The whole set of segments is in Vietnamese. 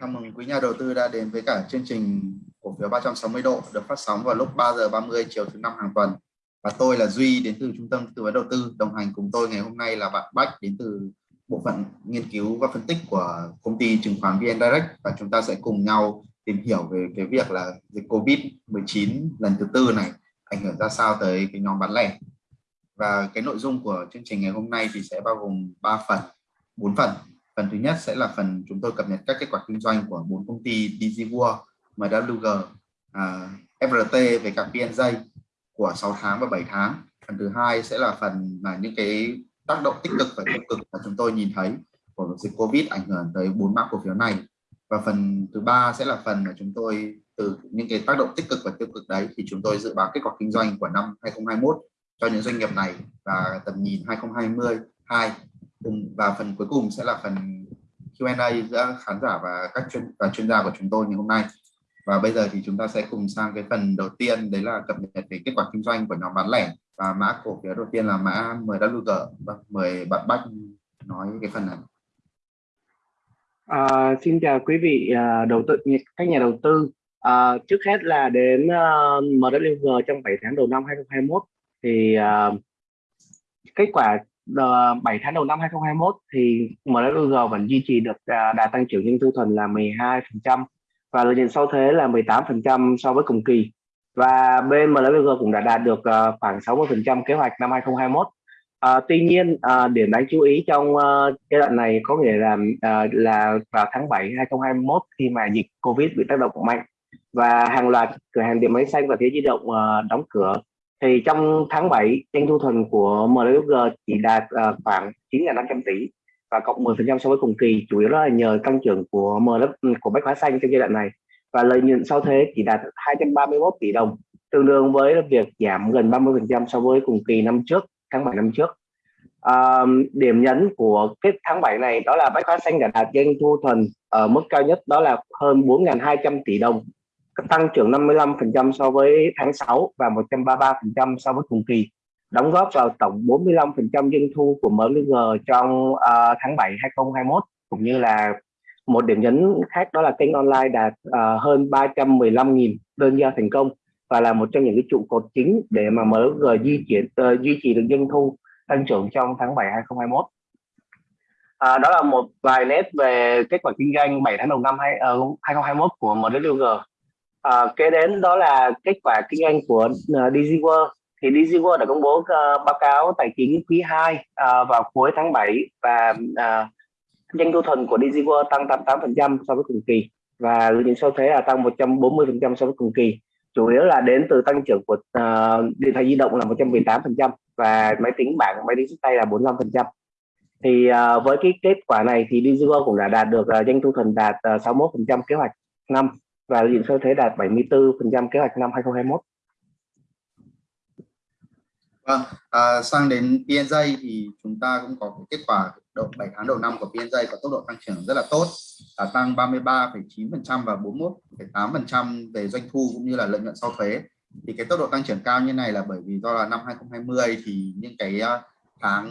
Chào mừng quý nhà đầu tư đã đến với cả chương trình cổ phiếu 360 độ được phát sóng vào lúc 3 giờ 30 chiều thứ năm hàng tuần. Và tôi là Duy đến từ Trung tâm Tư vấn Đầu tư. Đồng hành cùng tôi ngày hôm nay là bạn Bách đến từ bộ phận nghiên cứu và phân tích của công ty chứng khoán VN Direct và chúng ta sẽ cùng nhau tìm hiểu về cái việc là dịch Covid-19 lần thứ tư này ảnh hưởng ra sao tới cái nhóm bán lẻ. Và cái nội dung của chương trình ngày hôm nay thì sẽ bao gồm 3 phần, 4 phần phần thứ nhất sẽ là phần chúng tôi cập nhật các kết quả kinh doanh của bốn công ty DigiWorld, MWG, uh, FRT về cả PNJ của 6 tháng và 7 tháng. Phần thứ hai sẽ là phần là những cái tác động tích cực và tiêu cực mà chúng tôi nhìn thấy của dịch Covid ảnh hưởng tới bốn mã cổ phiếu này. Và phần thứ ba sẽ là phần mà chúng tôi từ những cái tác động tích cực và tiêu cực đấy thì chúng tôi dự báo kết quả kinh doanh của năm 2021 cho những doanh nghiệp này và tầm nhìn 2022 và phần cuối cùng sẽ là phần Q&A giữa khán giả và các chuyên và chuyên gia của chúng tôi ngày hôm nay. Và bây giờ thì chúng ta sẽ cùng sang cái phần đầu tiên đấy là cập nhật về kết quả kinh doanh của nhóm bán lẻ. Và mã cổ phiếu đầu tiên là mã MWG vâng, mời bạn Bách nói cái phần này. À, xin chào quý vị à, đầu tư các nhà đầu tư. À, trước hết là đến à, uh, MWG trong 7 tháng đầu năm 2021 thì uh, kết quả Ờ, 7 tháng đầu năm 2021 thì MWG vẫn duy trì được à, đà tăng trưởng doanh thu thuần là 12% và lợi nhuận sau thuế là 18% so với cùng kỳ. Và bên MWG cũng đã đạt được à, khoảng 60% kế hoạch năm 2021 À, ờ, tuy nhiên à, điểm đáng chú ý trong uh, giai đoạn này có nghĩa là à, là vào tháng 7 2021 khi mà dịch Covid bị tác động mạnh và hàng loạt cửa hàng điện máy xanh và thế di động uh, đóng cửa thì trong tháng 7 doanh thu thuần của MWG chỉ đạt uh, khoảng 9.500 tỷ và cộng 10% so với cùng kỳ chủ yếu là nhờ tăng trưởng của MW ừ, của bách hóa xanh trong giai đoạn này. Và lợi nhuận sau thuế chỉ đạt 231 tỷ đồng tương đương với việc giảm gần 30% so với cùng kỳ năm trước tháng 7 năm trước. À, điểm nhấn của cái tháng 7 này đó là bách hóa xanh đã đạt doanh thu thuần ở mức cao nhất đó là hơn 4.200 tỷ đồng tăng trưởng 55% so với tháng 6 và 133% so với cùng kỳ đóng góp vào tổng 45% doanh thu của MLG trong uh, tháng 7 2021 cũng như là một điểm nhấn khác đó là kênh online đạt uh, hơn 315.000 đơn giao thành công và là một trong những cái trụ cột chính để mà MLG duy trì ờ, uh, duy trì được doanh thu tăng trưởng trong tháng 7 2021 à, đó là một vài nét về kết quả kinh doanh 7 tháng đầu năm 2021 ờ, của MLG. À, kế đến đó là kết quả kinh doanh của ờ, uh, DigiWorld thì DigiWorld đã công bố uh, báo cáo tài chính quý 2 uh, vào cuối tháng 7 và uh, doanh thu thuần của DigiWorld tăng 88% so với cùng kỳ và lợi nhuận sau thuế là tăng 140% so với cùng kỳ. Chủ yếu là đến từ tăng trưởng của uh, điện thoại di động là 118% và máy tính bảng máy tính sách tay là 45% thì uh, với cái kết quả này thì DigiWorld cũng đã đạt được uh, doanh thu thuần đạt uh, 61% kế hoạch năm và dự nhuận thế đạt 74% kế hoạch năm 2021. Vâng, à, sang đến PNJ thì chúng ta cũng có kết quả đầu 7 tháng đầu năm của PNJ có tốc độ tăng trưởng rất là tốt, là tăng 33,9% và 41,8% về doanh thu cũng như là lợi nhuận sau thuế. Thì cái tốc độ tăng trưởng cao như này là bởi vì do là năm 2020 thì những cái à, tháng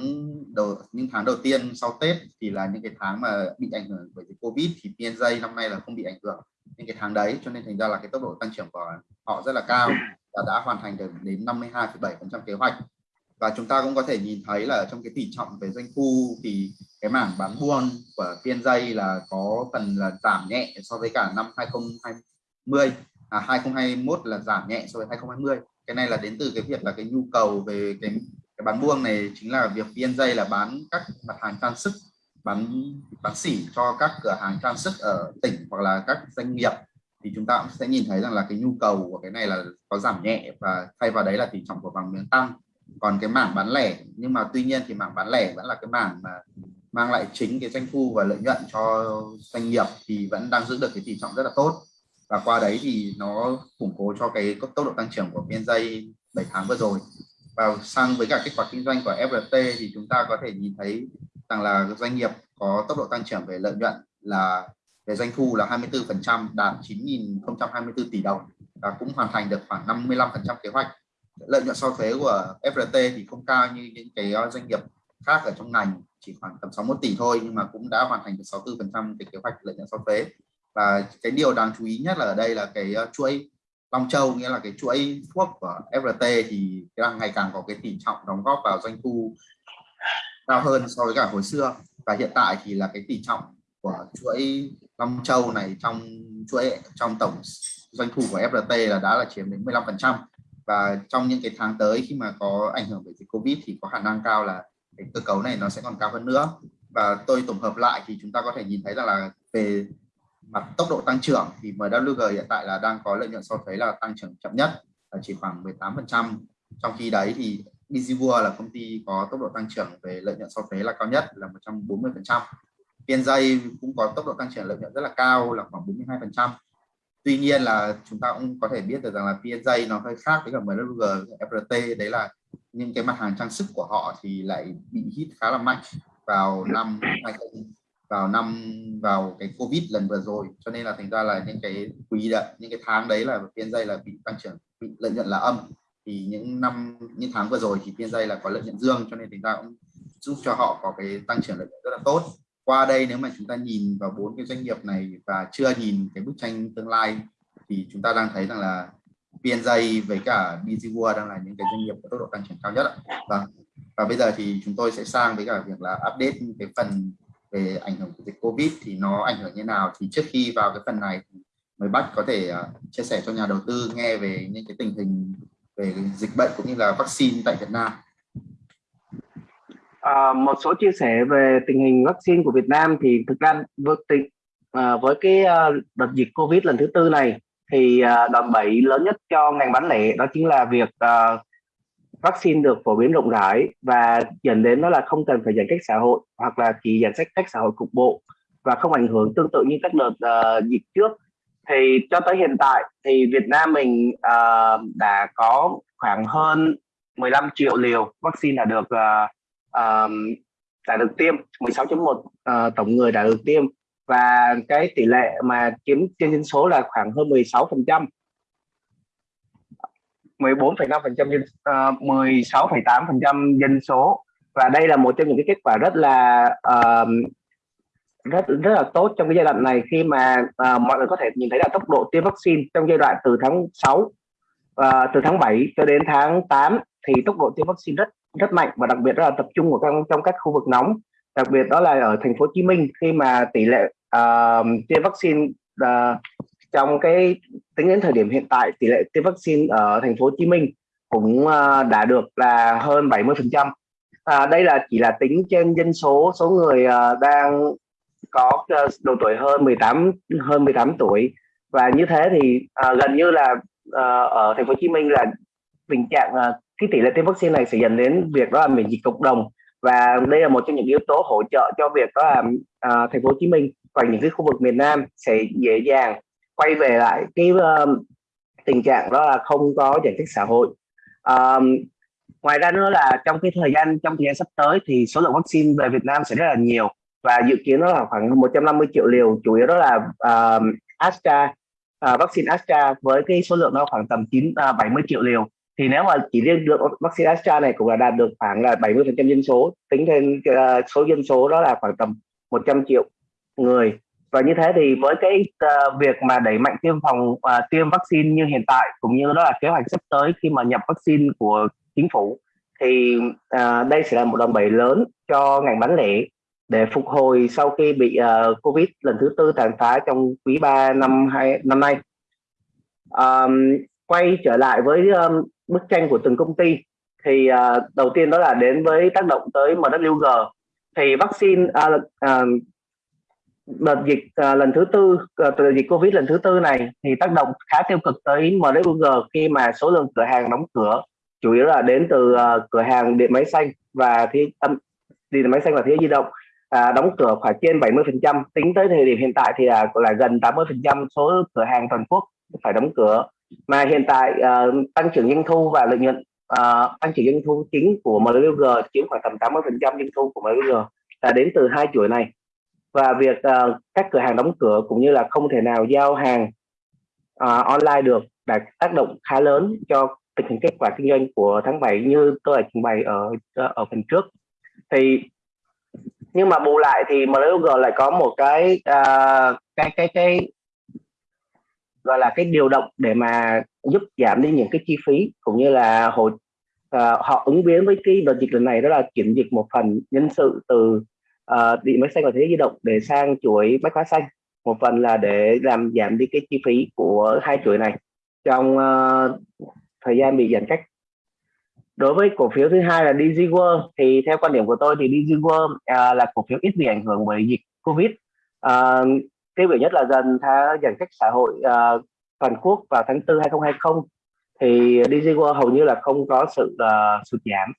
đầu những tháng đầu tiên sau Tết thì là những cái tháng mà bị ảnh hưởng bởi dịch Covid thì PNJ năm nay là không bị ảnh hưởng những cái tháng đấy cho nên thành ra là cái tốc độ tăng trưởng của họ rất là cao và đã hoàn thành được đến 52,7% kế hoạch. Và chúng ta cũng có thể nhìn thấy là trong cái tỷ trọng về doanh thu thì cái mảng bán buôn của PNJ là có phần là giảm nhẹ so với cả năm 2020 à 2021 là giảm nhẹ so với 2020 cái này là đến từ cái việc là cái nhu cầu về cái cái bán buôn này chính là việc PNJ là bán các mặt hàng trang sức bán bán xỉ cho các cửa hàng trang sức ở tỉnh hoặc là các doanh nghiệp, thì chúng ta cũng sẽ nhìn thấy rằng là cái nhu cầu của cái này là có giảm nhẹ và thay vào đấy là tỷ trọng của vàng miếng tăng. Còn cái mảng bán lẻ, nhưng mà tuy nhiên thì mảng bán lẻ vẫn là cái mảng mà mang lại chính cái doanh thu và lợi nhuận cho doanh nghiệp thì vẫn đang giữ được cái tỷ trọng rất là tốt. Và qua đấy thì nó củng cố cho cái tốc độ tăng trưởng của PNJ 7 tháng vừa rồi. Và sang với cả kết quả kinh doanh của FRT thì chúng ta có thể nhìn thấy rằng là doanh nghiệp có tốc độ tăng trưởng về lợi nhuận là, về doanh thu là 24% đạt 9.024 tỷ đồng và cũng hoàn thành được khoảng 55% kế hoạch. Lợi nhuận sau thuế của FRT thì không cao như những cái ờ, doanh nghiệp khác ở trong ngành, chỉ khoảng tầm 61 tỷ thôi nhưng mà cũng đã hoàn thành được 64% cái kế hoạch lợi nhuận sau thuế. Và cái điều đáng chú ý nhất là ở đây là cái ờ, chuỗi Long Châu, nghĩa là cái chuỗi thuốc của FRT thì đang ngày càng có cái tỷ trọng đóng góp vào doanh thu cao hơn so với cả hồi xưa và hiện tại thì là cái tỷ trọng của chuỗi Long Châu này trong chuỗi, trong tổng doanh thu của FRT là đã là chiếm đến 15% và trong những cái tháng tới khi mà có ảnh hưởng bởi dịch Covid thì có khả năng cao là cái cơ cấu này nó sẽ còn cao hơn nữa. Và tôi tổng hợp lại thì chúng ta có thể nhìn thấy rằng là về mặt tốc độ tăng trưởng thì MWG hiện tại là đang có lợi nhuận sau thuế là tăng trưởng chậm nhất là chỉ khoảng 18% trong khi đấy thì Bizivua là công ty có tốc độ tăng trưởng về lợi nhuận sau thuế là cao nhất là 140%. PNJ cũng có tốc độ tăng trưởng lợi nhuận rất là cao là khoảng 42%. Tuy nhiên là chúng ta cũng có thể biết được rằng là PNJ nó hơi khác với cả MWG, FRT đấy là những cái mặt hàng trang sức của họ thì lại bị hit khá là mạnh vào năm 20 vào năm vào cái covid lần vừa rồi cho nên là thành ra là những cái quý đấy những cái tháng đấy là PNJ là bị tăng trưởng bị lợi nhuận là âm thì những năm, những tháng vừa rồi thì PNJ là có lợi nhuận dương, cho nên chúng ta cũng giúp cho họ có cái tăng trưởng lợi nhuận rất là tốt. Qua đây nếu mà chúng ta nhìn vào bốn cái doanh nghiệp này và chưa nhìn cái bức tranh tương lai, thì chúng ta đang thấy rằng là PNJ với cả BG World đang là những cái doanh nghiệp có tốc độ tăng trưởng cao nhất và vâng. và bây giờ thì chúng tôi sẽ sang với cả việc là update cái phần về ảnh hưởng của dịch Covid thì nó ảnh hưởng như nào. Thì trước khi vào cái phần này mời bác có thể à, chia sẻ cho nhà đầu tư nghe về những cái tình hình về dịch bệnh cũng như là vaccine tại Việt Nam. À, một số chia sẻ về tình hình vaccine của Việt Nam thì thực ra với, tình, à, với cái à, đợt dịch Covid lần thứ tư này thì uh, đòn bẩy lớn nhất cho ngành bán lẻ đó chính là việc à, vaccine được phổ biến rộng rãi và dẫn đến đó là không cần phải giãn cách xã hội hoặc là chỉ giãn cách cách xã hội cục bộ và không ảnh hưởng tương tự như các đợt uh, dịch trước thì cho tới hiện tại thì Việt Nam mình uh, đã có khoảng hơn 15 triệu liều vaccine đã được uh, um, đã được tiêm 16.1 uh, tổng người đã được tiêm. Và cái tỷ lệ mà chiếm trên dân số là khoảng hơn 16 phần trăm. 14,5% dân uh, 16,8% dân số. Và đây là một trong những cái kết quả rất là uh, rất rất là tốt trong cái giai đoạn này khi mà uh, mọi người có thể nhìn thấy là tốc độ tiêm vaccine trong giai đoạn từ tháng 6 uh, à, từ tháng 7 cho đến tháng 8 thì tốc độ tiêm vaccine rất rất mạnh và đặc biệt đó là tập trung ở trong trong các khu vực nóng. Đặc biệt đó là ở thành phố Hồ Chí Minh khi mà tỷ lệ uh, tiêm vaccine uh, trong cái tính đến thời điểm hiện tại tỷ lệ tiêm vaccine ở thành phố Hồ Chí Minh cũng uh, đã được là hơn 70 phần trăm. À, đây là chỉ là tính trên dân số số người uh, đang có ờ, độ tuổi hơn 18 hơn 18 tuổi. Và như thế thì uh, gần như là uh, ở thành phố Hồ Chí Minh là tình trạng uh, cái tỷ lệ tiêm vaccine này sẽ dẫn đến việc đó là miễn dịch cộng đồng. Và đây là một trong những yếu tố hỗ trợ cho việc đó là uh, thành phố Hồ Chí Minh và những cái khu vực miền Nam sẽ dễ dàng quay về lại cái uh, tình trạng đó là không có giãn cách xã hội. Uh, ngoài ra nữa là trong cái thời gian trong thời gian sắp tới thì số lượng vaccine về Việt Nam sẽ rất là nhiều và dự kiến nó là khoảng 150 triệu liều chủ yếu đó là uh, Astra uh, vaccine Astra với cái số lượng nó khoảng tầm 9 uh, 70 triệu liều. Thì nếu mà chỉ riêng được vaccine Astra này cũng là đạt được khoảng là 70 phần trăm dân số tính thêm uh, số dân số đó là khoảng tầm 100 triệu người. Và như thế thì với cái uh, việc mà đẩy mạnh tiêm phòng uh, tiêm vaccine như hiện tại cũng như đó là kế hoạch sắp tới khi mà nhập vaccine của chính phủ thì uh, đây sẽ là một đòn bẩy lớn cho ngành bán lẻ để phục hồi sau khi bị uh, covid lần thứ tư tàn phá trong quý 3 năm hai năm nay. Um, quay trở lại với um, bức tranh của từng công ty thì uh, đầu tiên đó là đến với tác động tới MWG thì vaccine uh, uh, đợt dịch uh, lần thứ tư uh, đợt dịch covid lần thứ tư này thì tác động khá tiêu cực tới MWG khi mà số lượng cửa hàng đóng cửa chủ yếu là đến từ uh, cửa hàng điện máy xanh và thế âm điện máy xanh và thế di động à, đóng cửa khoảng trên 70 phần trăm. Tính tới thời điểm hiện tại thì là là gần 80 phần trăm số cửa hàng toàn quốc phải đóng cửa. Mà hiện tại à, tăng trưởng doanh thu và lợi nhuận à, tăng trưởng doanh thu chính của MLG chiếm khoảng tầm 80 phần trăm doanh thu của MLG là đến từ hai chuỗi này. Và việc à, các cửa hàng đóng cửa cũng như là không thể nào giao hàng à, online được đã tác động khá lớn cho tình hình kết quả kinh doanh của tháng 7 như tôi đã trình bày ở ở phần trước. Thì nhưng mà bù lại thì MLUG lại có một cái uh, cái cái cái gọi là cái điều động để mà giúp giảm đi những cái chi phí cũng như là hồi uh, à, họ ứng biến với cái đợt dịch lần này đó là chuyển dịch một phần nhân sự từ uh, điện máy xanh và thế giới di động để sang chuỗi bách hóa xanh. Một phần là để làm giảm đi cái chi phí của hai chuỗi này trong uh, thời gian bị giãn cách đối với cổ phiếu thứ hai là DG World thì theo quan điểm của tôi thì DG World uh, à, là cổ phiếu ít bị ảnh hưởng bởi dịch Covid. Uh, tiêu biểu nhất là dần tháng giãn cách xã hội uh, toàn quốc vào tháng 4 2020 thì DG World hầu như là không có sự uh, sụt giảm.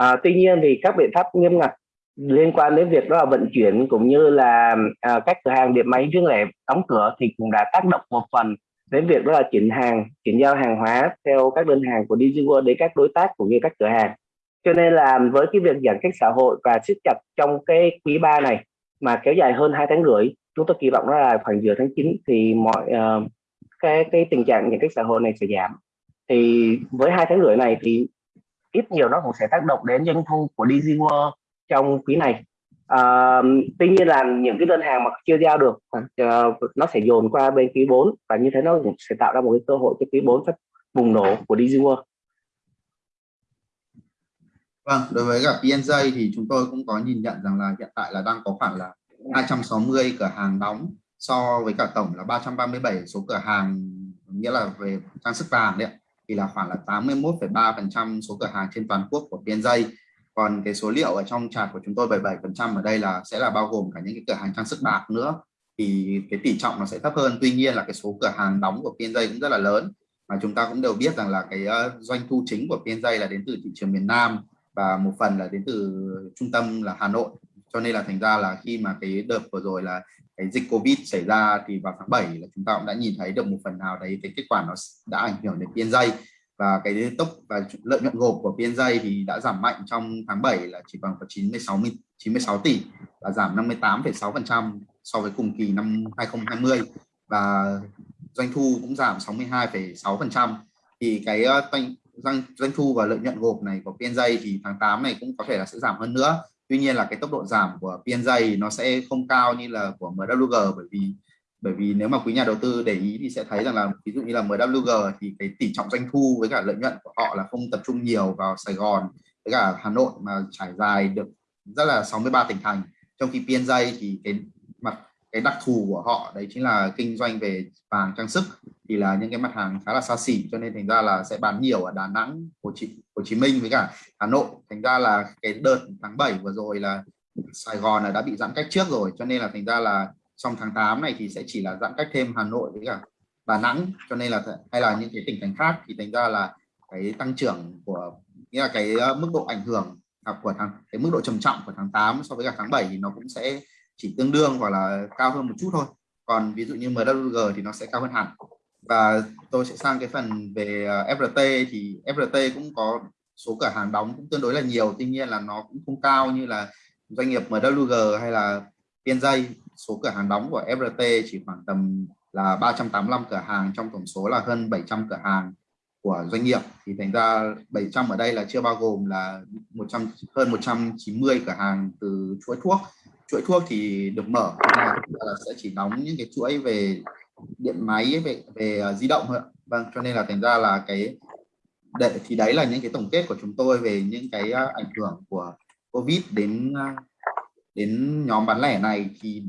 Uh, tuy nhiên thì các biện pháp nghiêm ngặt liên quan đến việc đó là vận chuyển cũng như là uh, các cửa hàng điện máy riêng lẻ đóng cửa thì cũng đã tác động một phần đến việc đó là chuyển hàng chuyển giao hàng hóa theo các đơn hàng của DigiWorld đến các đối tác cũng như các cửa hàng. Cho nên là với cái việc giãn cách xã hội và siết chặt trong cái quý 3 này mà kéo dài hơn hai tháng rưỡi chúng tôi kỳ vọng đó là khoảng giữa tháng 9 thì mọi uh, cái cái tình trạng giãn cách xã hội này sẽ giảm. Thì với hai tháng rưỡi này thì ít nhiều nó cũng sẽ tác động đến doanh thu của DigiWorld trong quý này à, tuy nhiên là những cái đơn hàng mà chưa giao được uh, nó sẽ dồn qua bên quý 4 và như thế nó cũng sẽ tạo ra một cái cơ hội cho quý 4 phát bùng nổ của DG World. Vâng, đối với cả PNJ thì chúng tôi cũng có nhìn nhận rằng là hiện tại là đang có khoảng là 260 cửa hàng đóng so với cả tổng là 337 số cửa hàng nghĩa là về trang sức vàng đấy thì là khoảng là 81,3% số cửa hàng trên toàn quốc của PNJ còn cái số liệu ở trong chart của chúng tôi 77% ở đây là, sẽ là bao gồm cả những cái cửa hàng trang sức bạc nữa. Thì cái tỷ trọng nó sẽ thấp hơn. Tuy nhiên là cái số cửa hàng đóng của PNJ cũng rất là lớn. Mà chúng ta cũng đều biết rằng là cái ờ, doanh thu chính của PNJ là đến từ thị trường miền Nam và một phần là đến từ trung tâm là Hà Nội. Cho nên là thành ra là khi mà cái đợt vừa rồi là cái dịch Covid xảy ra thì vào tháng 7 là chúng ta cũng đã nhìn thấy được một phần nào đấy, cái kết quả nó đã ảnh hưởng đến PNJ và cái tốc và lợi nhuận gộp của PNJ thì đã giảm mạnh trong tháng 7 là chỉ bằng có 96 96 tỷ và giảm 58,6% so với cùng kỳ năm 2020 và doanh thu cũng giảm 62,6% thì cái ờ, doanh doanh thu và lợi nhuận gộp này của PNJ thì tháng 8 này cũng có thể là sẽ giảm hơn nữa. Tuy nhiên là cái tốc độ giảm của PNJ nó sẽ không cao như là của MWG bởi vì bởi vì nếu mà quý nhà đầu tư để ý thì sẽ thấy rằng là ví dụ như là MWG thì cái tỷ trọng doanh thu với cả lợi nhuận của họ là không tập trung nhiều vào Sài Gòn với cả Hà Nội mà trải dài được rất là 63 tỉnh thành. Trong khi PNJ thì cái mặt cái đặc thù của họ đấy chính là kinh doanh về vàng trang sức thì là những cái mặt hàng khá là xa xỉ cho nên thành ra là sẽ bán nhiều ở Đà Nẵng Hồ Chí, Hồ Chí Minh với cả Hà Nội. Thành ra là cái đợt tháng 7 vừa rồi là Sài Gòn là đã bị giãn cách trước rồi cho nên là thành ra là trong tháng 8 này thì sẽ chỉ là giãn cách thêm Hà Nội với cả Đà Nẵng, cho nên là hay là những cái tỉnh thành khác thì thành ra là cái tăng trưởng của, nghĩa là cái ờ, mức độ ảnh hưởng à, của tháng, cái mức độ trầm trọng của tháng 8 so với cả tháng 7 thì nó cũng sẽ chỉ tương đương hoặc là cao hơn một chút thôi. Còn ví dụ như MWG thì nó sẽ cao hơn hẳn. Và tôi sẽ sang cái phần về ờ, FRT thì FRT cũng có số cửa hàng đóng cũng tương đối là nhiều, tuy nhiên là nó cũng không cao như là doanh nghiệp MWG hay là PNJ số cửa hàng đóng của FRT chỉ khoảng tầm là 385 cửa hàng trong tổng số là hơn 700 cửa hàng của doanh nghiệp. Thì thành ra 700 ở đây là chưa bao gồm là 100 hơn 190 cửa hàng từ chuỗi thuốc. Chuỗi thuốc thì được mở là, là sẽ chỉ đóng những cái chuỗi về điện máy về về ờ, di động thôi vâng cho nên là thành ra là cái để thì đấy là những cái tổng kết của chúng tôi về những cái ờ, ảnh hưởng của covid đến ờ, đến nhóm bán lẻ này. Thì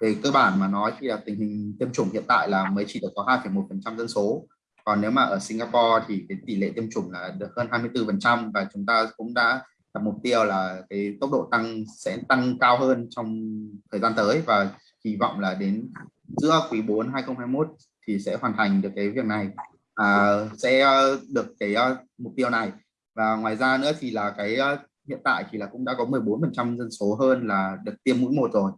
về cơ bản mà nói thì là tình hình tiêm chủng hiện tại là mới chỉ được có 2,1% dân số. Còn nếu mà ở Singapore thì cái tỷ lệ tiêm chủng là được hơn 24% và chúng ta cũng đã đặt mục tiêu là cái tốc độ tăng sẽ tăng cao hơn trong thời gian tới và kỳ vọng là đến giữa quý 4 2021 thì sẽ hoàn thành được cái việc này. À, sẽ ờ, được cái uh, mục tiêu này. Và ngoài ra nữa thì là cái uh, hiện tại thì là cũng đã có 14% dân số hơn là được tiêm mũi một rồi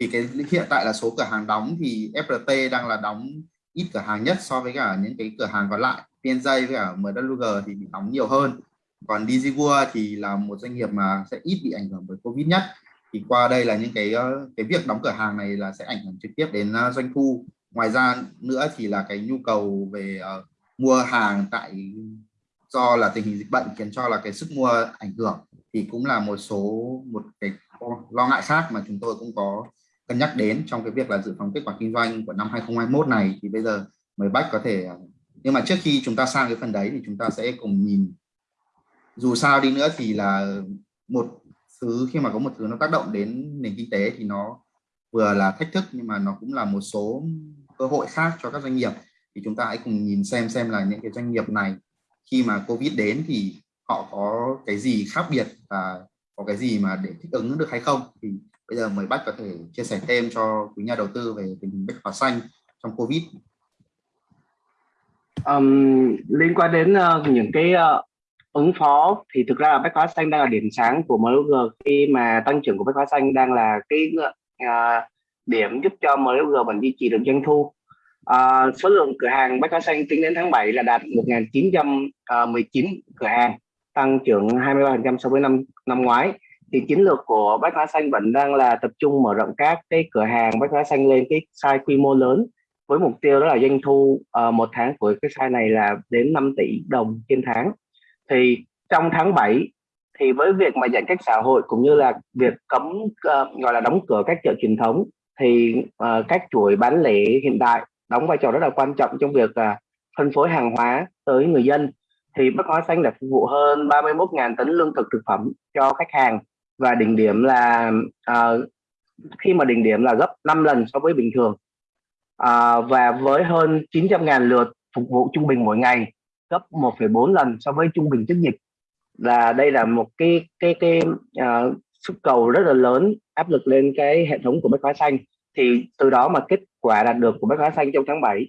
thì cái hiện tại là số cửa hàng đóng thì FRT đang là đóng ít cửa hàng nhất so với cả những cái cửa hàng còn lại. PNJ với cả MWG thì bị đóng nhiều hơn. Còn DigiWorld thì là một doanh nghiệp mà sẽ ít bị ảnh hưởng bởi Covid nhất. Thì qua đây là những cái ờ, cái việc đóng cửa hàng này là sẽ ảnh hưởng trực tiếp đến ờ, doanh thu. Ngoài ra nữa thì là cái nhu cầu về uh, mua hàng tại do là tình hình dịch bệnh khiến cho là cái sức mua ảnh hưởng. Thì cũng là một số một cái lo ngại khác mà chúng tôi cũng có cân nhắc đến trong cái việc là dự phòng kết quả kinh doanh của năm 2021 này, thì bây giờ mời bách có thể à, nhưng mà trước khi chúng ta sang cái phần đấy thì chúng ta sẽ cùng nhìn. Dù sao đi nữa thì là một thứ, khi mà có một thứ nó tác động đến nền kinh tế thì nó vừa là thách thức nhưng mà nó cũng là một số cơ hội khác cho các doanh nghiệp. Thì chúng ta hãy cùng nhìn xem xem là những cái doanh nghiệp này khi mà covid đến thì họ có cái gì khác biệt và có cái gì mà để thích ứng được hay không. Thì bây giờ mời bách có thể chia sẻ thêm cho quý nhà đầu tư về tình hình bách hóa xanh trong covid. Um, liên quan đến uh, những cái uh, ứng phó thì thực ra là bách hóa xanh đang là điểm sáng của MLG khi mà tăng trưởng của bách hóa xanh đang là cái uh, điểm giúp cho MLG vẫn duy trì được doanh thu. Uh, số lượng cửa hàng bách hóa xanh tính đến tháng 7 là đạt 1919 cửa hàng tăng trưởng 23% so với năm năm ngoái thì chiến lược của bách hóa xanh vẫn đang là tập trung mở rộng các cái cửa hàng bách hóa xanh lên cái size quy mô lớn với mục tiêu đó là doanh thu uh, một tháng của cái size này là đến 5 tỷ đồng trên tháng. Thì trong tháng 7 thì với việc mà giãn cách xã hội cũng như là việc cấm uh, gọi là đóng cửa các chợ truyền thống thì uh, các chuỗi bán lẻ hiện tại đóng vai trò rất là quan trọng trong việc uh, phân phối hàng hóa tới người dân. Thì Bách Hóa Xanh đã phục vụ hơn 31.000 tấn lương thực thực phẩm cho khách hàng và đỉnh điểm là uh, khi mà đỉnh điểm là gấp 5 lần so với bình thường. Uh, và với hơn 900.000 lượt phục vụ trung bình mỗi ngày gấp 1,4 lần so với trung bình trước dịch. Là đây là một cái cái cái uh, sức cầu rất là lớn áp lực lên cái hệ thống của Bách Hóa Xanh. Thì từ đó mà kết quả đạt được của Bách Hóa Xanh trong tháng 7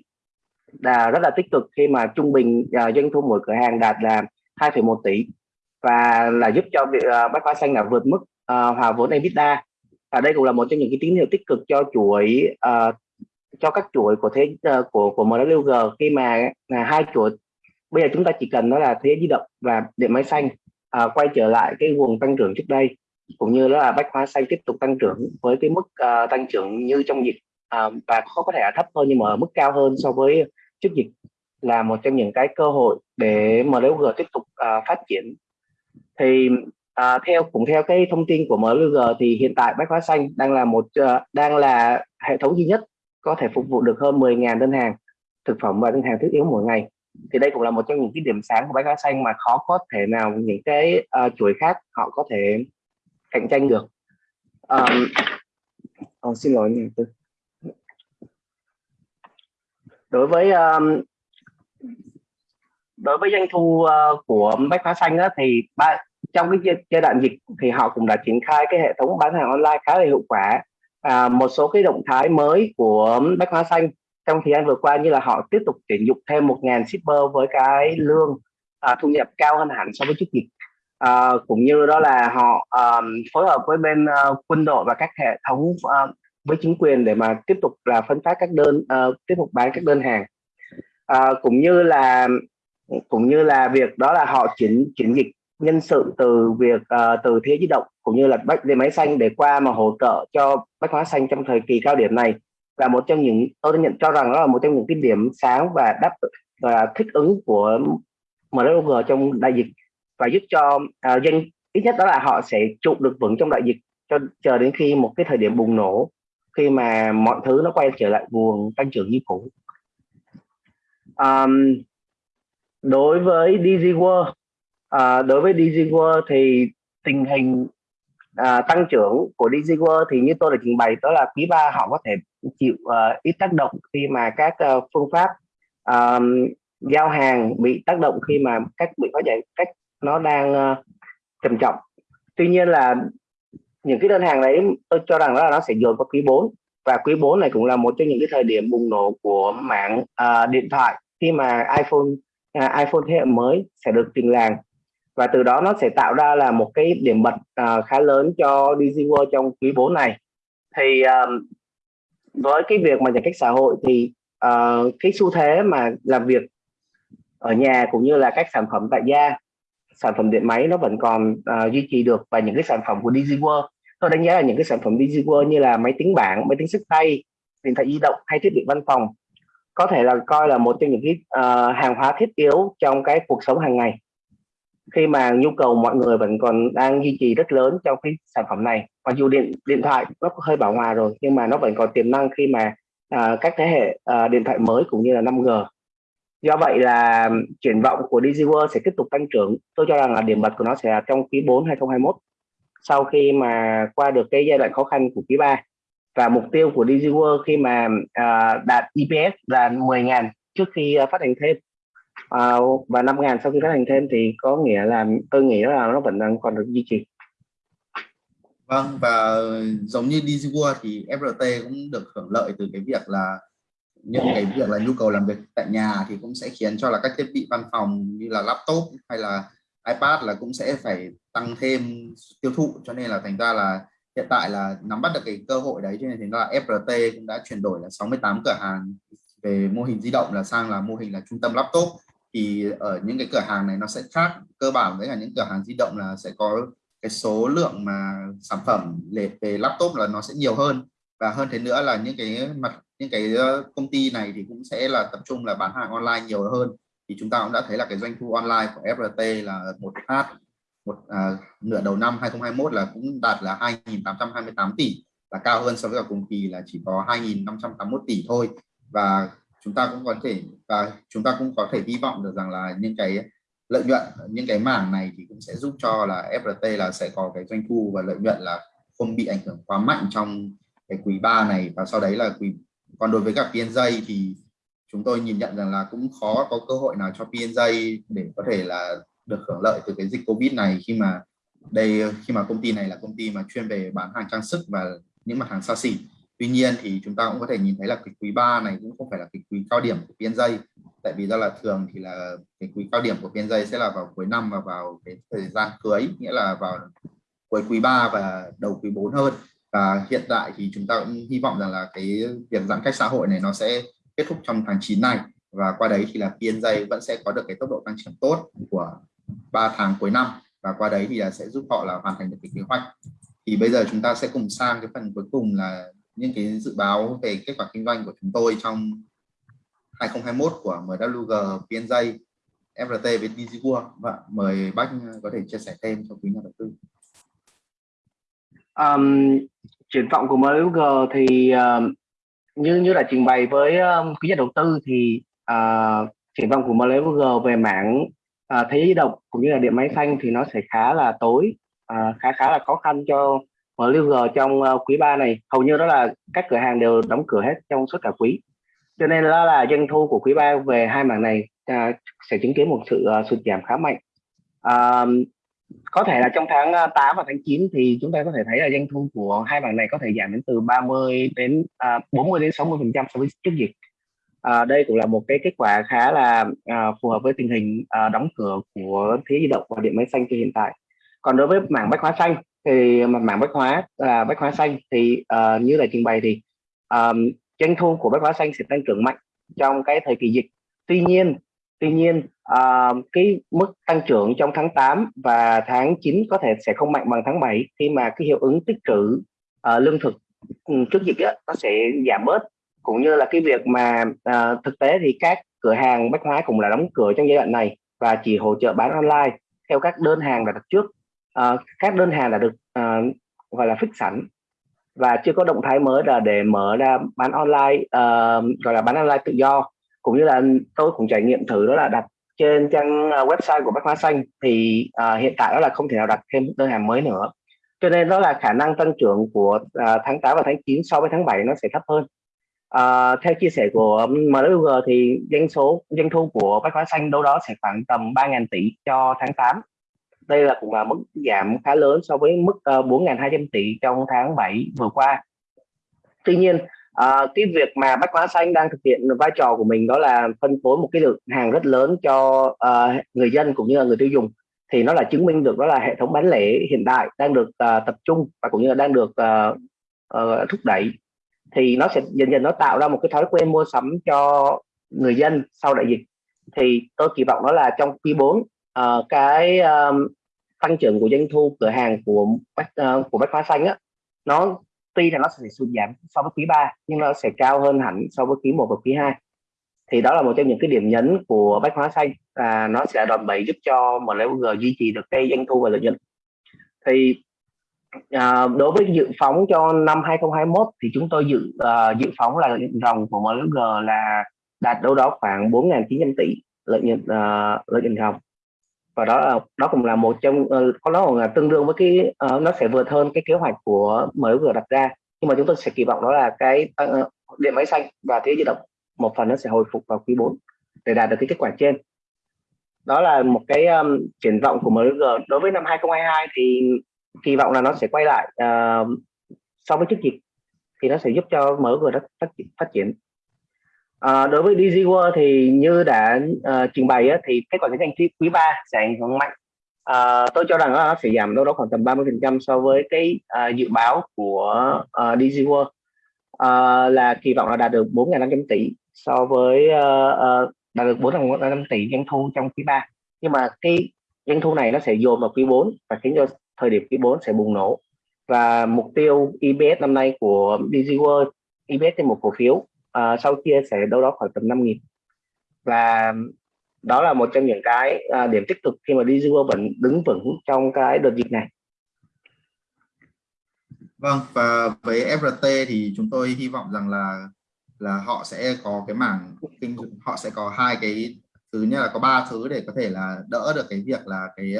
là rất là tích cực khi mà trung bình uh, doanh thu mỗi cửa hàng đạt là 2,1 tỷ và là giúp cho việc uh, Bách Hóa Xanh là vượt mức uh, hòa vốn EBITDA. Và đây cũng là một trong những cái tín hiệu tích cực cho chuỗi uh, cho các chuỗi của thế uh, của của MWG khi mà uh, hai chuỗi bây giờ chúng ta chỉ cần đó là thế di động và điện máy xanh uh, quay trở lại cái nguồn tăng trưởng trước đây cũng như đó là bách hóa xanh tiếp tục tăng trưởng với cái mức uh, tăng trưởng như trong dịch uh, và có có thể là thấp hơn nhưng mà ở mức cao hơn so với trước dịch là một trong những cái cơ hội để MLG tiếp tục uh, phát triển thì à, theo cũng theo cái thông tin của MLG thì hiện tại bách hóa xanh đang là một uh, đang là hệ thống duy nhất có thể phục vụ được hơn 10.000 đơn hàng thực phẩm và đơn hàng thiết yếu mỗi ngày. Thì đây cũng là một trong những cái điểm sáng của bách hóa xanh mà khó có thể nào những cái uh, chuỗi khác họ có thể cạnh tranh được. Um, oh, xin lỗi nhà tư đối với um, đối với doanh thu uh, của bách hóa xanh á, thì ba, trong cái giai đoạn dịch thì họ cũng đã triển khai cái hệ thống bán hàng online khá là hiệu quả. À, một số cái động thái mới của bách hóa xanh trong thời gian vừa qua như là họ tiếp tục tuyển dụng thêm 1.000 shipper với cái lương à, thu nhập cao hơn hẳn so với trước dịch. À, cũng như đó là họ um, phối hợp với bên uh, quân đội và các hệ thống uh, với chính quyền để mà tiếp tục là phân phát các đơn uh, tiếp tục bán các đơn hàng. À, cũng như là cũng như là việc đó là họ chuyển chuyển dịch nhân sự từ việc uh, từ thế di động cũng như là bách dây máy xanh để qua mà hỗ trợ cho bách hóa xanh trong thời kỳ cao điểm này. Là một trong những tôi nhận cho rằng đó là một trong những cái điểm sáng và đáp và thích ứng của MLG trong đại dịch và giúp cho uh, doanh ít nhất đó là họ sẽ trụ được vững trong đại dịch cho chờ đến khi một cái thời điểm bùng nổ khi mà mọi thứ nó quay trở lại nguồn tăng trưởng như cũ. Um, đối với DG World à, đối với DG World thì tình hình à, tăng trưởng của DG World thì như tôi đã trình bày đó là quý ba họ có thể chịu à, ít tác động khi mà các à, phương pháp à, giao hàng bị tác động khi mà các bị có giải cách nó đang à, trầm trọng. Tuy nhiên là những cái đơn hàng đấy tôi cho rằng đó là nó sẽ dồn vào quý 4 và quý 4 này cũng là một trong những cái thời điểm bùng nổ của mạng à, điện thoại. Khi mà iPhone uh, iPhone thế hệ mới sẽ được trình làng. Và từ đó nó sẽ tạo ra là một cái điểm bật uh, khá lớn cho DigiWorld trong quý 4 này. Thì uh, với cái việc mà giãn cách xã hội thì uh, cái xu thế mà làm việc ở nhà cũng như là các sản phẩm tại gia sản phẩm điện máy nó vẫn còn uh, duy trì được và những cái sản phẩm của DigiWorld tôi đánh giá là những cái sản phẩm DigiWorld như là máy tính bảng máy tính sách tay điện thoại di động hay thiết bị văn phòng có thể là coi là một trong những cái uh, hàng hóa thiết yếu trong cái cuộc sống hàng ngày. Khi mà nhu cầu mọi người vẫn còn đang duy trì rất lớn trong cái sản phẩm này mặc dù điện điện thoại nó hơi bảo hòa rồi nhưng mà nó vẫn còn tiềm năng khi mà uh, các thế hệ uh, điện thoại mới cũng như là 5G do vậy là triển vọng của DigiWorld sẽ tiếp tục tăng trưởng. Tôi cho rằng là điểm bật của nó sẽ là trong quý 4 2021 sau khi mà qua được cái giai đoạn khó khăn của quý 3 và mục tiêu của DigiWorld khi mà uh, đạt EPS là 10.000 trước khi uh, phát hành thêm. Uh, và 5.000 sau khi phát hành thêm thì có nghĩa là tôi nghĩ là nó vẫn đang còn được duy trì. Vâng và giống như DigiWorld thì FRT cũng được hưởng lợi từ cái việc là những cái việc là nhu cầu làm việc tại nhà thì cũng sẽ khiến cho là các thiết bị văn phòng như là laptop hay là iPad là cũng sẽ phải tăng thêm tiêu thụ. Cho nên là thành ra là hiện tại là nắm bắt được cái cơ hội đấy, cho nên thì là FRT cũng đã chuyển đổi là 68 cửa hàng về mô hình di động là sang là mô hình là trung tâm laptop. Thì ở những cái cửa hàng này nó sẽ khác, cơ bản với là những cửa hàng di động là sẽ có cái số lượng mà sản phẩm về laptop là nó sẽ nhiều hơn. Và hơn thế nữa là những cái mặt, những cái ờ, công ty này thì cũng sẽ là tập trung là bán hàng online nhiều hơn. Thì chúng ta cũng đã thấy là cái doanh thu online của FRT là một h một à, nửa đầu năm 2021 là cũng đạt là 2.828 tỷ là cao hơn so với cả cùng kỳ là chỉ có 2.581 tỷ thôi. Và chúng ta cũng có thể và chúng ta cũng có thể hy vọng được rằng là những cái lợi nhuận những cái mảng này thì cũng sẽ giúp cho là FRT là sẽ có cái doanh thu và lợi nhuận là không bị ảnh hưởng quá mạnh trong cái quý 3 này. Và sau đấy là quý còn đối với cả PNJ thì chúng tôi nhìn nhận rằng là cũng khó có cơ hội nào cho PNJ để có thể là được hưởng lợi từ cái dịch Covid này khi mà đây, khi mà công ty này là công ty mà chuyên về bán hàng trang sức và những mặt hàng xa xỉ. Tuy nhiên thì chúng ta cũng có thể nhìn thấy là cái quý 3 này cũng không phải là cái quý cao điểm của PNJ tại vì do là thường thì là cái quý cao điểm của PNJ sẽ là vào cuối năm và vào cái thời gian cưới, nghĩa là vào cuối quý 3 và đầu quý 4 hơn. Và hiện tại thì chúng ta cũng hy vọng rằng là cái việc giãn cách xã hội này nó sẽ kết thúc trong tháng 9 này. Và qua đấy thì là PNJ vẫn sẽ có được cái tốc độ tăng trưởng tốt của 3 tháng cuối năm và qua đấy thì là sẽ giúp họ là hoàn thành được cái kế hoạch thì bây giờ chúng ta sẽ cùng sang cái phần cuối cùng là những cái dự báo về kết quả kinh doanh của chúng tôi trong 2021 của MWG, PNJ, FRT với DigiWorld. Và vâng, mời Bách có thể chia sẻ thêm cho quý nhà đầu tư. Um, triển vọng của MWG thì uh, như như đã trình bày với um, quý nhà đầu tư thì uh, triển vọng của MWG về mảng à, thế giới di động cũng như là điện máy xanh thì nó sẽ khá là tối à, khá khá là khó khăn cho MWG trong uh, quý 3 này. Hầu như đó là các cửa hàng đều đóng cửa hết trong suốt cả quý. Cho nên đó là doanh thu của quý 3 về hai mảng này à, sẽ chứng kiến một sự uh, sụt giảm khá mạnh. À, có thể là trong tháng ờ, 8 và tháng 9 thì chúng ta có thể thấy là doanh thu của hai mảng này có thể giảm đến từ 30 đến à, 40 đến 60 phần trăm so với trước dịch à, đây cũng là một cái kết quả khá là à, phù hợp với tình hình à, đóng cửa của thế di động và điện máy xanh hiện tại. Còn đối với mảng bách hóa xanh thì mảng bách hóa là bách hóa xanh thì à, như là trình bày thì um, doanh thu của bách hóa xanh sẽ tăng trưởng mạnh trong cái thời kỳ dịch. Tuy nhiên tuy nhiên à, cái mức tăng trưởng trong tháng 8 và tháng 9 có thể sẽ không mạnh bằng tháng 7 khi mà cái hiệu ứng tích trữ à, lương thực ừ, trước dịch đó nó sẽ giảm bớt cũng như là cái việc mà à, thực tế thì các cửa hàng bách hóa cũng là đóng cửa trong giai đoạn này và chỉ hỗ trợ bán online theo các đơn hàng đã đặt trước. À, các đơn hàng đã được à, gọi là fix sẵn và chưa có động thái mới là để mở ra bán online uh, gọi là bán online tự do. Cũng như là tôi cũng trải nghiệm thử đó là đặt trên trang website của Bách Hóa Xanh thì uh, hiện tại đó là không thể nào đặt thêm đơn hàng mới nữa. Cho nên đó là khả năng tăng trưởng của uh, tháng 8 và tháng 9 so với tháng 7 nó sẽ thấp hơn. À, theo chia sẻ của MLUG thì doanh số doanh thu của Bách Hóa Xanh đâu đó sẽ khoảng tầm 3.000 tỷ cho tháng 8 đây là cũng là mức giảm khá lớn so với mức ờ, uh, 4.200 tỷ trong tháng 7 vừa qua. Tuy nhiên à, cái việc mà bách hóa xanh đang thực hiện vai trò của mình đó là phân phối một cái lượng hàng rất lớn cho uh, người dân cũng như là người tiêu dùng thì nó là chứng minh được đó là hệ thống bán lẻ hiện đại đang được uh, tập trung và cũng như là đang được uh, uh, thúc đẩy thì nó sẽ dần dần nó tạo ra một cái thói quen mua sắm cho người dân sau đại dịch. Thì tôi kỳ vọng đó là trong quý 4 uh, ờ, cái um, tăng trưởng của doanh thu cửa hàng của bách uh, của bách hóa xanh á nó tuy là nó sẽ sụt giảm so với quý 3 nhưng nó sẽ cao hơn hẳn so với quý 1 và quý 2 thì đó là một trong những cái điểm nhấn của bách hóa xanh và nó sẽ đòn bẩy giúp cho MLG duy trì được cái doanh thu và lợi nhuận. Thì À, đối với dự phóng cho năm 2021 thì chúng tôi dự uh, dự phóng là lợi nhuận ròng của MLG là đạt đâu đó khoảng 4.900 tỷ lợi nhuận uh, lợi nhuận ròng và đó là đó cũng là một trong uh, có nó là tương đương với cái uh, nó sẽ vượt hơn cái kế hoạch của MLG đặt ra. Nhưng mà chúng tôi sẽ kỳ vọng đó là cái uh, điện máy xanh và thế di động một phần nó sẽ hồi phục vào quý 4 để đạt được cái kết quả trên. Đó là một cái um, triển vọng của MLG đối với năm 2022 thì kỳ vọng là nó sẽ quay lại uh, so với trước dịch thì nó sẽ giúp cho mở MLG đất phát, triển phát triển. À, đối với DG World thì như đã uh, trình bày á, thì kết quả kinh doanh quý 3 sẽ ảnh hưởng mạnh. À, tôi cho rằng nó sẽ giảm đâu đó khoảng tầm 30 phần trăm so với cái uh, dự báo của uh, DG World. Uh, là kỳ vọng là đạt được 4.500 tỷ so với uh, uh, đạt được 4.500 tỷ doanh thu trong quý 3 nhưng mà cái doanh thu này nó sẽ dồn vào quý 4 và khiến cho thời điểm quý 4 sẽ bùng nổ. Và mục tiêu EPS năm nay của DG World EPS trên một cổ phiếu uh, sau kia sẽ đâu đó khoảng tầm 5.000 và đó là một trong những cái uh, điểm tích cực khi mà DG World vẫn đứng vững trong cái đợt dịch này. Vâng và với FRT thì chúng tôi hy vọng rằng là là họ sẽ có cái mảng kinh họ sẽ có hai cái thứ như là có ba thứ để có thể là đỡ được cái việc là cái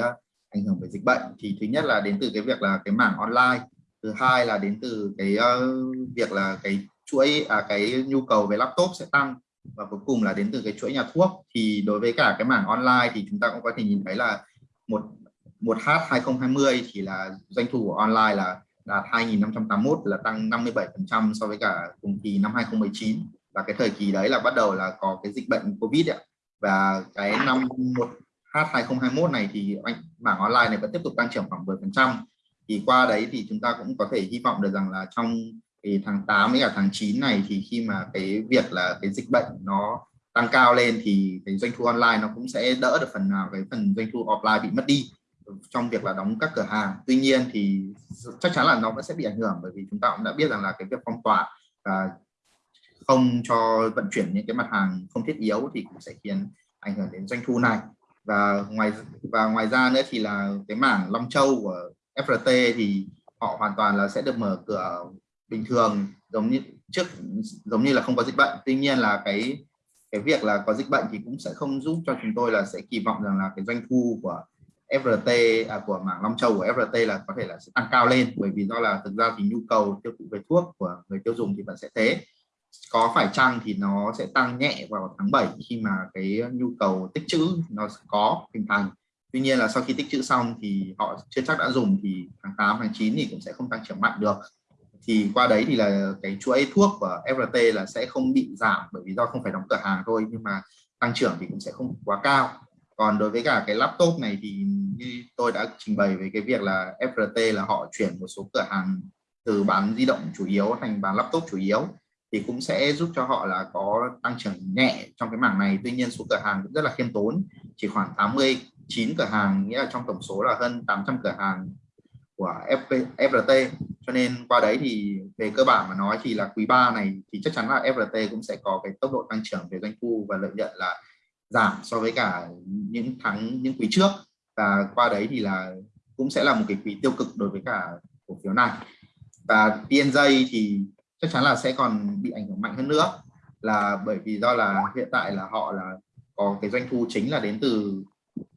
ảnh hưởng về dịch bệnh thì thứ nhất là đến từ cái việc là cái mảng online thứ hai là đến từ cái uh, việc là cái chuỗi à, cái nhu cầu về laptop sẽ tăng và cuối cùng là đến từ cái chuỗi nhà thuốc. Thì đối với cả cái mảng online thì chúng ta cũng có thể nhìn thấy là một một h 2020 thì là doanh thu của online là đạt 2.581 là tăng 57% so với cả cùng kỳ năm 2019 và cái thời kỳ đấy là bắt đầu là có cái dịch bệnh Covid ạ. Và cái năm một H2021 này thì anh online này vẫn tiếp tục tăng trưởng khoảng 10% thì qua đấy thì chúng ta cũng có thể hy vọng được rằng là trong cái tháng 8 với cả tháng 9 này thì khi mà cái việc là cái dịch bệnh nó tăng cao lên thì cái doanh thu online nó cũng sẽ đỡ được phần nào, cái phần doanh thu offline bị mất đi trong việc là đóng các cửa hàng. Tuy nhiên thì chắc chắn là nó vẫn sẽ bị ảnh hưởng bởi vì chúng ta cũng đã biết rằng là cái việc phong tỏa và không cho vận chuyển những cái mặt hàng không thiết yếu thì cũng sẽ khiến ảnh hưởng đến doanh thu này và ngoài và ngoài ra nữa thì là cái mảng Long Châu của FRT thì họ hoàn toàn là sẽ được mở cửa bình thường giống như trước giống như là không có dịch bệnh. Tuy nhiên là cái cái việc là có dịch bệnh thì cũng sẽ không giúp cho chúng tôi là sẽ kỳ vọng rằng là cái doanh thu của FRT à, của mảng Long Châu của FRT là có thể là sẽ tăng cao lên. Bởi vì do là thực ra thì nhu cầu tiêu thụ về thuốc của người tiêu dùng thì vẫn sẽ thế có phải chăng thì nó sẽ tăng nhẹ vào tháng 7 khi mà cái nhu cầu tích trữ nó có hình thành? Tuy nhiên là sau khi tích trữ xong thì họ chưa chắc đã dùng thì tháng 8 tháng 9 thì cũng sẽ không tăng trưởng mạnh được. Thì qua đấy thì là cái chuỗi thuốc của FRT là sẽ không bị giảm bởi vì do không phải đóng cửa hàng thôi, nhưng mà tăng trưởng thì cũng sẽ không quá cao. Còn đối với cả cái laptop này thì như tôi đã trình bày về cái việc là FRT là họ chuyển một số cửa hàng từ bán di động chủ yếu thành bán laptop chủ yếu thì cũng sẽ giúp cho họ là có tăng trưởng nhẹ trong cái mảng này. Tuy nhiên số cửa hàng cũng rất là khiêm tốn chỉ khoảng 89 cửa hàng nghĩa là trong tổng số là hơn 800 cửa hàng của FP, FRT cho nên qua đấy thì về cơ bản mà nói thì là quý 3 này thì chắc chắn là FRT cũng sẽ có cái tốc độ tăng trưởng về doanh thu và lợi nhuận là giảm so với cả những tháng những quý trước. Và qua đấy thì là cũng sẽ là một cái quý tiêu cực đối với cả cổ phiếu này. Và PNJ thì chắc chắn là sẽ còn bị ảnh hưởng mạnh hơn nữa. Là bởi vì do là hiện tại là họ là có cái doanh thu chính là đến từ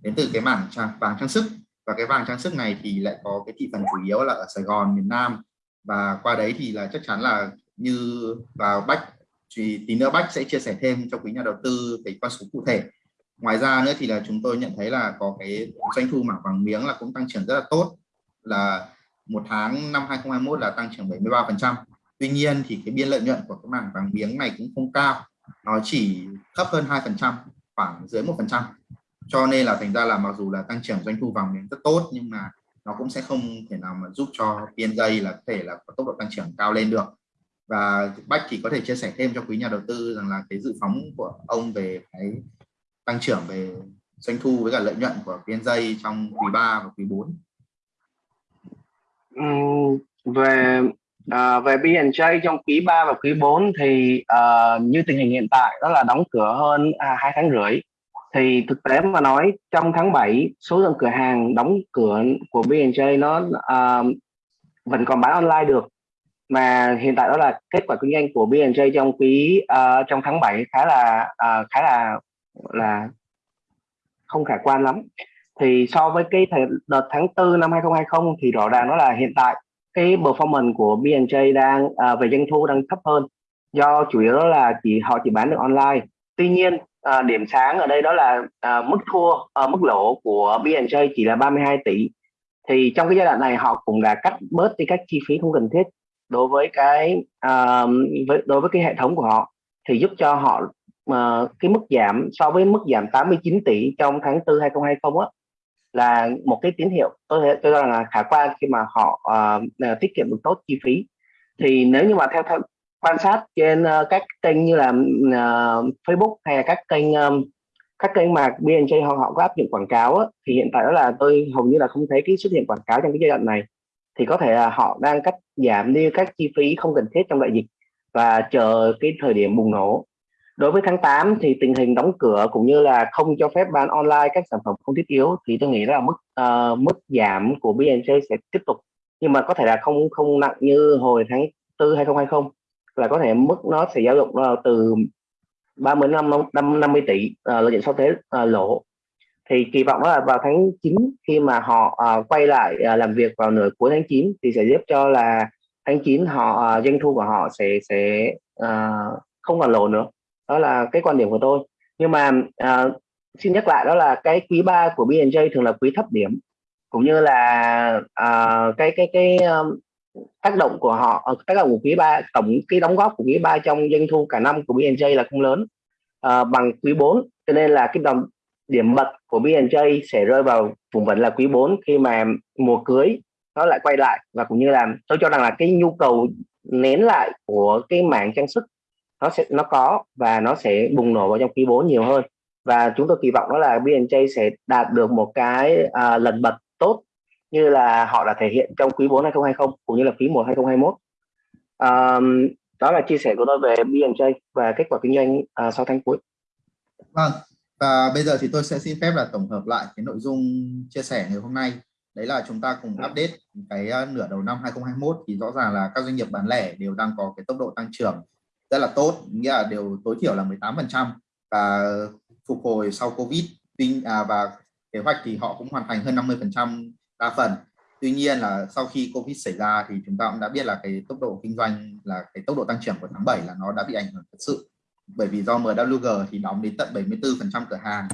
đến từ cái mảng trang, vàng trang sức. Và cái vàng trang sức này thì lại có cái thị phần chủ yếu là ở Sài Gòn miền Nam. Và qua đấy thì là chắc chắn là như vào Bách thì tí nữa Bách sẽ chia sẻ thêm cho quý nhà đầu tư cái con số cụ thể. Ngoài ra nữa thì là chúng tôi nhận thấy là có cái doanh thu mảng vàng miếng là cũng tăng trưởng rất là tốt. Là một tháng năm 2021 là tăng trưởng 73 phần trăm tuy nhiên thì cái biên lợi nhuận của cái mảng vàng miếng này cũng không cao. Nó chỉ thấp hơn hai phần trăm khoảng dưới một phần trăm. Cho nên là thành ra là mặc dù là tăng trưởng doanh thu vàng miếng rất tốt nhưng mà nó cũng sẽ không thể nào mà giúp cho PNJ là có thể là có tốc độ tăng trưởng cao lên được. Và Bách thì có thể chia sẻ thêm cho quý nhà đầu tư rằng là cái dự phóng của ông về cái tăng trưởng về doanh thu với cả lợi nhuận của PNJ trong quý 3 và quý 4 ừ, về À, về B&J trong quý 3 và quý 4 thì uh, như tình hình hiện tại đó là đóng cửa hơn à, 2 tháng rưỡi. Thì thực tế mà nói trong tháng 7 số lượng cửa hàng đóng cửa của B&J nó uh, vẫn còn bán online được. Mà hiện tại đó là kết quả kinh doanh của B&J trong quý uh, trong tháng 7 khá là uh, khá là là không khả quan lắm. Thì so với cái thời, đợt tháng 4 năm 2020 thì rõ ràng đó là hiện tại cái performance của B&J đang uh, về doanh thu đang thấp hơn. Do chủ yếu đó là chỉ họ chỉ bán được online. Tuy nhiên à, điểm sáng ở đây đó là à, mức thua à, mức lỗ của B&J chỉ là 32 tỷ. Thì trong cái giai đoạn này họ cũng đã cắt bớt đi các chi phí không cần thiết đối với cái uh, với, đối với cái hệ thống của họ. Thì giúp cho họ uh, cái mức giảm so với mức giảm 89 tỷ trong tháng 4 2020 á là một cái tín hiệu. Tôi tôi cho rằng là khả quan khi mà họ uh, tiết kiệm được tốt chi phí. Thì nếu như mà theo, theo quan sát trên uh, các kênh như là uh, Facebook hay là các kênh um, các kênh mà BNJ họ họ có áp dụng quảng cáo á, thì hiện tại đó là tôi hầu như là không thấy cái xuất hiện quảng cáo trong cái giai đoạn này. Thì có thể là họ đang cắt giảm đi các chi phí không cần thiết trong đại dịch và chờ cái thời điểm bùng nổ đối với tháng 8 thì tình hình đóng cửa cũng như là không cho phép bán online các sản phẩm không thiết yếu thì tôi nghĩ là mức uh, mức giảm của BNJ sẽ tiếp tục. Nhưng mà có thể là không không nặng như hồi tháng 4 2020 là có thể mức nó sẽ dao động uh, từ 35 năm 50 tỷ uh, lợi nhuận sau thuế uh, lỗ. Thì kỳ vọng là vào tháng 9 khi mà họ uh, quay lại uh, làm việc vào nửa cuối tháng 9 thì sẽ giúp cho là tháng 9 họ uh, doanh thu của họ sẽ sẽ uh, không còn lỗ nữa đó là cái quan điểm của tôi. Nhưng mà à, xin nhắc lại đó là cái quý 3 của B&J thường là quý thấp điểm cũng như là à, cái cái cái um, tác động của họ ờ, tác động của quý 3 tổng cái đóng góp của quý 3 trong doanh thu cả năm của B&J là không lớn à, bằng quý 4 cho nên là cái đồng điểm bật của B&J sẽ rơi vào vùng vẫn là quý 4 khi mà mùa cưới nó lại quay lại. Và cũng như là tôi cho rằng là cái nhu cầu nén lại của cái mảng trang sức nó sẽ nó có và nó sẽ bùng nổ vào trong quý 4 nhiều hơn. Và chúng tôi kỳ vọng đó là B&J sẽ đạt được một cái uh, lần bật tốt như là họ đã thể hiện trong quý 4 2020 cũng như là quý 1 2021 um, đó là chia sẻ của tôi về B&J và kết quả kinh doanh uh, sau tháng cuối. Vâng và bây giờ thì tôi sẽ xin phép là tổng hợp lại cái nội dung chia sẻ ngày hôm nay. Đấy là chúng ta cùng update cái uh, nửa đầu năm 2021 thì rõ ràng là các doanh nghiệp bán lẻ đều đang có cái tốc độ tăng trưởng rất là tốt nghĩa là đều tối thiểu là 18 phần trăm. Và phục hồi sau Covid tuy à, và kế hoạch thì họ cũng hoàn thành hơn 50 phần trăm đa phần. Tuy nhiên là sau khi Covid xảy ra thì chúng ta cũng đã biết là cái tốc độ kinh doanh là cái tốc độ tăng trưởng của tháng 7 là nó đã bị ảnh hưởng thật sự. Bởi vì do MWG thì đóng đến tận 74% cửa hàng.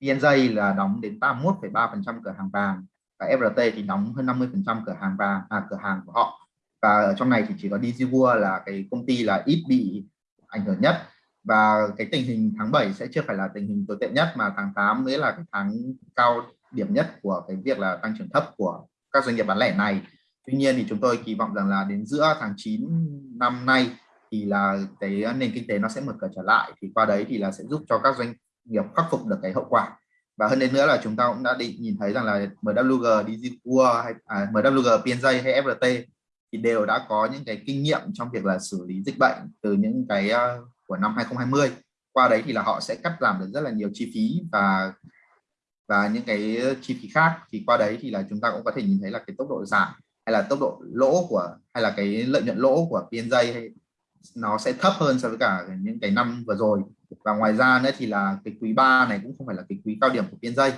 PNJ là đóng đến 81,3% cửa hàng vàng. Và FRT thì đóng hơn 50% cửa hàng vàng à, cửa hàng của họ và ở trong này thì chỉ có DigiWorld là cái công ty là ít bị ảnh hưởng nhất. Và cái tình hình tháng 7 sẽ chưa phải là tình hình tồi tệ nhất mà tháng 8 mới là cái tháng cao điểm nhất của cái việc là tăng trưởng thấp của các doanh nghiệp bán lẻ này. Tuy nhiên thì chúng tôi kỳ vọng rằng là đến giữa tháng 9 năm nay thì là cái nền kinh tế nó sẽ mở cửa trở lại thì qua đấy thì là sẽ giúp cho các doanh nghiệp khắc phục được cái hậu quả. Và hơn đến nữa là chúng ta cũng đã định nhìn thấy rằng là MWG, DigiWorld hay à, MWG, PNJ hay FRT thì đều đã có những cái kinh nghiệm trong việc là xử lý dịch bệnh từ những cái uh, của năm 2020 qua đấy thì là họ sẽ cắt giảm được rất là nhiều chi phí và và những cái chi phí khác. Thì qua đấy thì là chúng ta cũng có thể nhìn thấy là cái tốc độ giảm hay là tốc độ lỗ của hay là cái lợi nhuận lỗ của PNJ hay nó sẽ thấp hơn so với cả những cái năm vừa rồi. Và ngoài ra nữa thì là cái quý 3 này cũng không phải là cái quý cao điểm của PNJ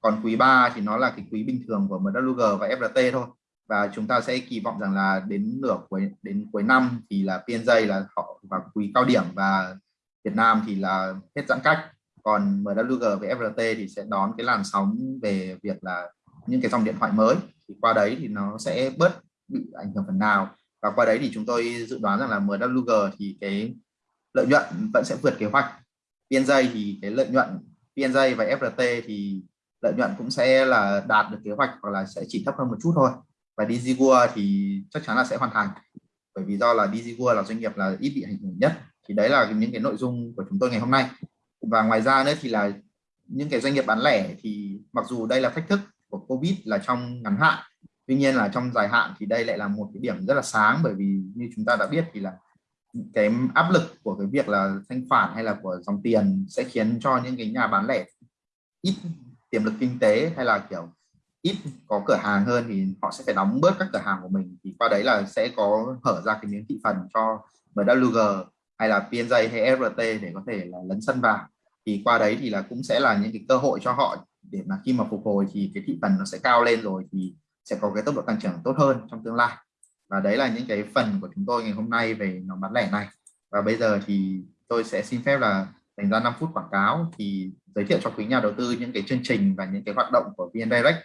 còn quý 3 thì nó là cái quý bình thường của MWG và FRT thôi và chúng ta sẽ kỳ vọng rằng là đến nửa cuối, đến cuối năm thì là PNJ là họ vào quý cao điểm và Việt Nam thì là hết giãn cách. Còn MWG với FRT thì sẽ đón cái làn sóng về việc là những cái dòng điện thoại mới. Thì qua đấy thì nó sẽ bớt bị ảnh hưởng phần nào. Và qua đấy thì chúng tôi dự đoán rằng là MWG thì cái lợi nhuận vẫn sẽ vượt kế hoạch. PNJ thì cái lợi nhuận PNJ và FRT thì lợi nhuận cũng sẽ là đạt được kế hoạch hoặc là sẽ chỉ thấp hơn một chút thôi và DigiWorld thì chắc chắn là sẽ hoàn thành. Bởi vì do là DigiWorld là doanh nghiệp là ít bị ảnh hưởng nhất. Thì đấy là những cái nội dung của chúng tôi ngày hôm nay. Và ngoài ra nữa thì là những cái doanh nghiệp bán lẻ thì mặc dù đây là thách thức của Covid là trong ngắn hạn, tuy nhiên là trong dài hạn thì đây lại là một cái điểm rất là sáng. Bởi vì như chúng ta đã biết thì là cái áp lực của cái việc là thanh khoản hay là của dòng tiền sẽ khiến cho những cái nhà bán lẻ ít tiềm lực kinh tế hay là kiểu ít có cửa hàng hơn thì họ sẽ phải đóng bớt các cửa hàng của mình. Thì qua đấy là sẽ có hở ra cái miếng thị phần cho MWG hay là PNJ hay FRT để có thể là lấn sân vào. Thì qua đấy thì là cũng sẽ là những cái cơ hội cho họ để mà khi mà phục hồi thì cái thị phần nó sẽ cao lên rồi thì sẽ có cái tốc độ tăng trưởng tốt hơn trong tương lai. Và đấy là những cái phần của chúng tôi ngày hôm nay về nhóm bán lẻ này. Và bây giờ thì tôi sẽ xin phép là dành ra 5 phút quảng cáo thì giới thiệu cho quý nhà đầu tư những cái chương trình và những cái hoạt động của VN Direct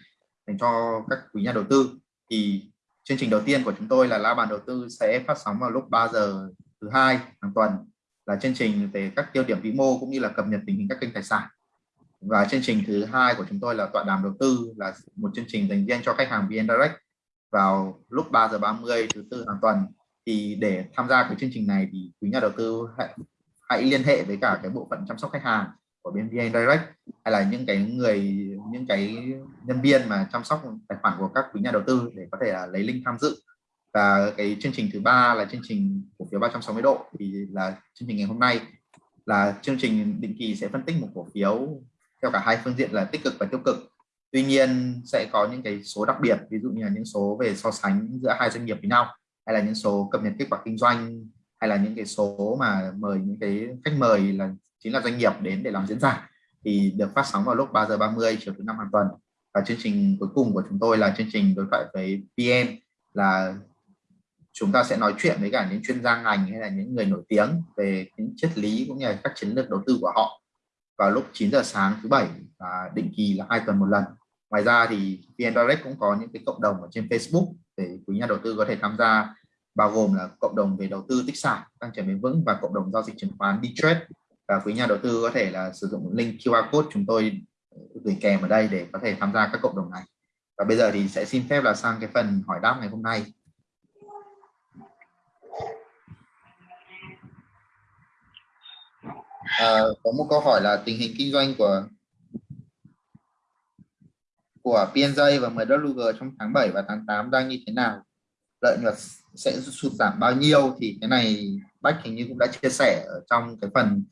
dành cho các quý nhà đầu tư. Thì chương trình đầu tiên của chúng tôi là la bàn đầu tư sẽ phát sóng vào lúc 3 giờ thứ hai hàng tuần là chương trình về các tiêu điểm vĩ mô cũng như là cập nhật tình hình các kênh tài sản. Và chương trình thứ hai của chúng tôi là tọa đàm đầu tư là một chương trình dành riêng cho khách hàng VN Direct vào lúc 3 giờ 30 thứ tư hàng tuần. Thì để tham gia cái chương trình này thì quý nhà đầu tư hãy, hãy liên hệ với cả cái bộ phận chăm sóc khách hàng của bên VN Direct hay là những cái người những cái nhân viên mà chăm sóc tài khoản của các quý nhà đầu tư để có thể là lấy link tham dự. Và cái chương trình thứ ba là chương trình cổ phiếu 360 độ. Thì là chương trình ngày hôm nay là chương trình định kỳ sẽ phân tích một cổ phiếu theo cả hai phương diện là tích cực và tiêu cực. Tuy nhiên sẽ có những cái số đặc biệt, ví dụ như là những số về so sánh giữa hai doanh nghiệp với nhau, hay là những số cập nhật kết quả kinh doanh, hay là những cái số mà mời những cái khách mời là chính là doanh nghiệp đến để làm diễn giả thì được phát sóng vào lúc 3 giờ 30 chiều thứ năm hàng tuần. Và chương trình cuối cùng của chúng tôi là chương trình đối thoại với PM là chúng ta sẽ nói chuyện với cả những chuyên gia ngành hay là những người nổi tiếng về những triết lý cũng như là các chiến lược đầu tư của họ vào lúc 9 giờ sáng thứ bảy và định kỳ là hai tuần một lần. Ngoài ra thì VN Direct cũng có những cái cộng đồng ở trên Facebook để quý nhà đầu tư có thể tham gia, bao gồm là cộng đồng về đầu tư tích sản tăng trưởng bền vững và cộng đồng giao dịch chứng khoán D-Trade và quý nhà đầu tư có thể là sử dụng link QR code chúng tôi ờ, gửi kèm ở đây để có thể tham gia các cộng đồng này. Và bây giờ thì sẽ xin phép là sang cái phần hỏi đáp ngày hôm nay. À, có một câu hỏi là tình hình kinh doanh của của PNJ và MWG trong tháng 7 và tháng 8 đang như thế nào? Lợi nhuận sẽ sụt giảm bao nhiêu? Thì cái này Bách hình như cũng đã chia sẻ ở trong cái phần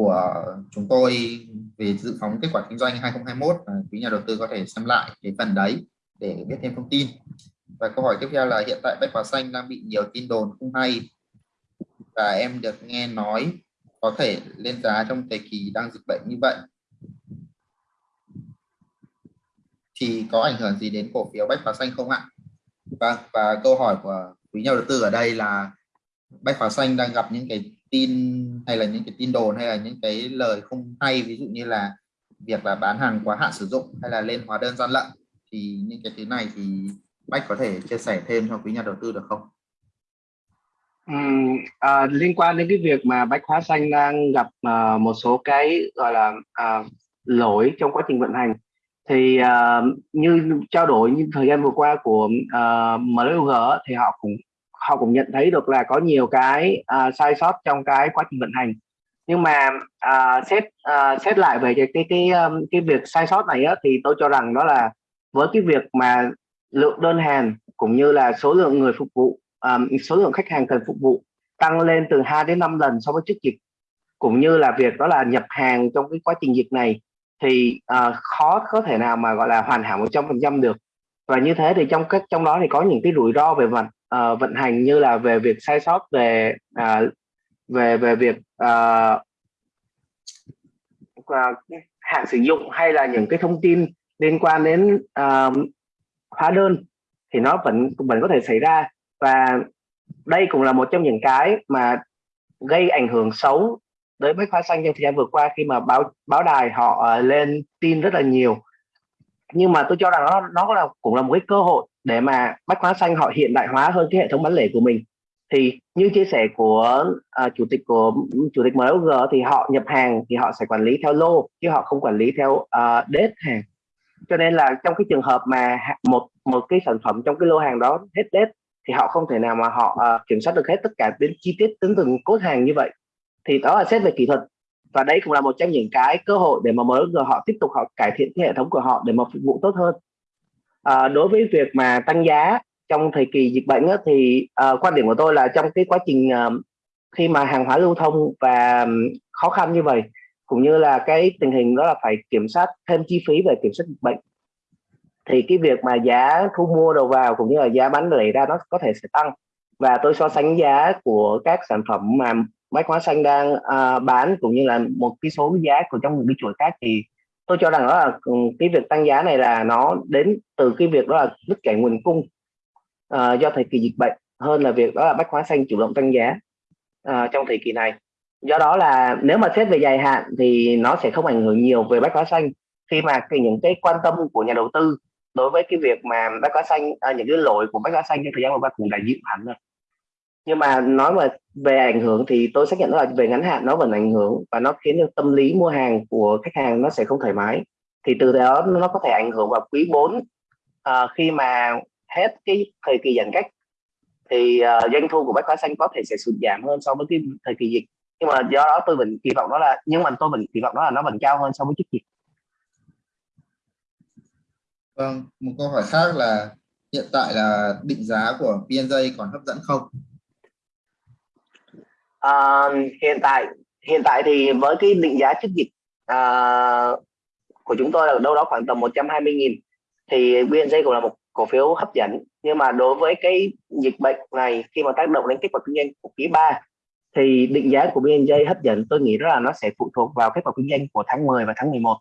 của chúng tôi về dự phóng kết quả kinh doanh 2021 và quý nhà đầu tư có thể xem lại cái phần đấy để biết thêm thông tin và câu hỏi tiếp theo là hiện tại Bách Hóa Xanh đang bị nhiều tin đồn không hay và em được nghe nói có thể lên giá trong thời kỳ đang dịch bệnh như vậy thì có ảnh hưởng gì đến cổ phiếu Bách Hóa Xanh không ạ? Vâng, và câu hỏi của quý nhà đầu tư ở đây là Bách Hóa Xanh đang gặp những cái tin hay là những cái tin đồn hay là những cái lời không hay ví dụ như là việc là bán hàng quá hạn sử dụng hay là lên hóa đơn gian lận thì những cái thứ này thì Bách có thể chia sẻ thêm cho quý nhà đầu tư được không? Ừ, à, liên quan đến cái việc mà Bách Hóa Xanh đang gặp à, một số cái gọi là à, lỗi trong quá trình vận hành thì à, như trao đổi như thời gian vừa qua của à, MLG thì họ cũng họ cũng nhận thấy được là có nhiều cái uh, sai sót trong cái quá trình vận hành. Nhưng mà uh, xét uh, xét lại về cái cái cái, um, cái việc sai sót này á, thì tôi cho rằng đó là với cái việc mà lượng đơn hàng cũng như là số lượng người phục vụ um, số lượng khách hàng cần phục vụ tăng lên từ 2 đến 5 lần so với trước dịch cũng như là việc đó là nhập hàng trong cái quá trình dịch này thì uh, khó có thể nào mà gọi là hoàn hảo 100% được. Và như thế thì trong các trong đó thì có những cái rủi ro về mặt uh, vận hành như là về việc sai sót về uh, về về việc uh, uh, hạn sử dụng hay là những cái thông tin liên quan đến uh, hóa đơn thì nó vẫn vẫn có thể xảy ra. Và đây cũng là một trong những cái mà gây ảnh hưởng xấu tới bách hóa xanh trong thời gian vừa qua khi mà báo báo đài họ uh, lên tin rất là nhiều. Nhưng mà tôi cho rằng nó nó là cũng là một cái cơ hội để mà bách hóa xanh họ hiện đại hóa hơn cái hệ thống bán lẻ của mình. Thì như chia sẻ của à, chủ tịch của chủ tịch MLG thì họ nhập hàng thì họ sẽ quản lý theo lô chứ họ không quản lý theo uh, date hàng. Cho nên là trong cái trường hợp mà một một cái sản phẩm trong cái lô hàng đó hết date thì họ không thể nào mà họ uh, kiểm soát được hết tất cả đến chi tiết đến từng cốt hàng như vậy. Thì đó là xét về kỹ thuật. Và đây cũng là một trong những cái cơ hội để mà mới giờ họ tiếp tục họ cải thiện cái hệ thống của họ để mà phục vụ tốt hơn à, đối với việc mà tăng giá trong thời kỳ dịch bệnh á, thì à, quan điểm của tôi là trong cái quá trình à, khi mà hàng hóa lưu thông và khó khăn như vậy cũng như là cái tình hình đó là phải kiểm soát thêm chi phí về kiểm soát dịch bệnh thì cái việc mà giá thu mua đầu vào cũng như là giá bán lẻ ra nó có thể sẽ tăng. Và tôi so sánh giá của các sản phẩm mà bách hóa xanh đang uh, bán cũng như là một cái số giá của trong những cái chuỗi khác thì tôi cho rằng đó là ừ, cái việc tăng giá này là nó đến từ cái việc đó là đứt gãy nguồn cung uh, do thời kỳ dịch bệnh hơn là việc đó là bách hóa xanh chủ động tăng giá uh, trong thời kỳ này. Do đó là nếu mà xét về dài hạn thì nó sẽ không ảnh hưởng nhiều về bách hóa xanh. Khi mà cái những cái quan tâm của nhà đầu tư đối với cái việc mà bách hóa xanh à, những cái lỗi của bách hóa xanh trong thời gian vừa qua cũng đã dịu hẳn rồi nhưng mà nói mà về ảnh hưởng thì tôi xác nhận là về ngắn hạn nó vẫn ảnh hưởng và nó khiến cho tâm lý mua hàng của khách hàng nó sẽ không thoải mái. Thì từ đó nó có thể ảnh hưởng vào quý 4 à, khi mà hết cái thời kỳ giãn cách thì uh, doanh thu của bách hóa xanh có thể sẽ sụt giảm hơn so với cái thời kỳ dịch. Nhưng mà do đó tôi vẫn kỳ vọng đó là nhưng mà tôi vẫn kỳ vọng đó là nó vẫn cao hơn so với trước dịch. Vâng một câu hỏi khác là hiện tại là định giá của PNJ còn hấp dẫn không? À, hiện tại hiện tại thì với cái định giá trước dịch à, của chúng tôi là đâu đó khoảng tầm 120.000 thì BNJ cũng là một cổ phiếu hấp dẫn. Nhưng mà đối với cái dịch bệnh này khi mà tác động đến kết quả kinh doanh của quý 3 thì định giá của BNJ hấp dẫn tôi nghĩ là nó sẽ phụ thuộc vào kết quả kinh doanh của tháng 10 và tháng 11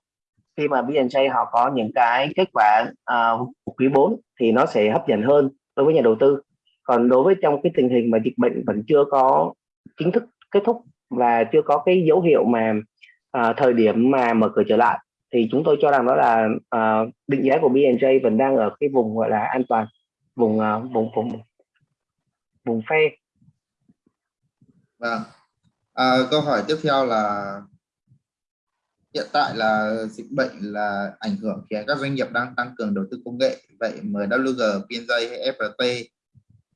khi mà BNJ họ có những cái kết quả uh, của quý 4 thì nó sẽ hấp dẫn hơn đối với nhà đầu tư. Còn đối với trong cái tình hình mà dịch bệnh vẫn chưa có chính thức kết thúc và chưa có cái dấu hiệu mà uh, thời điểm mà mở cửa trở lại. Thì chúng tôi cho rằng đó là uh, định giá của BNJ vẫn đang ở cái vùng gọi là an toàn vùng uh, vùng vùng vùng phe. Vâng. À, câu hỏi tiếp theo là hiện tại là dịch bệnh là ảnh hưởng khiến các doanh nghiệp đang tăng cường đầu tư công nghệ. Vậy MWG, PNJ hay FPT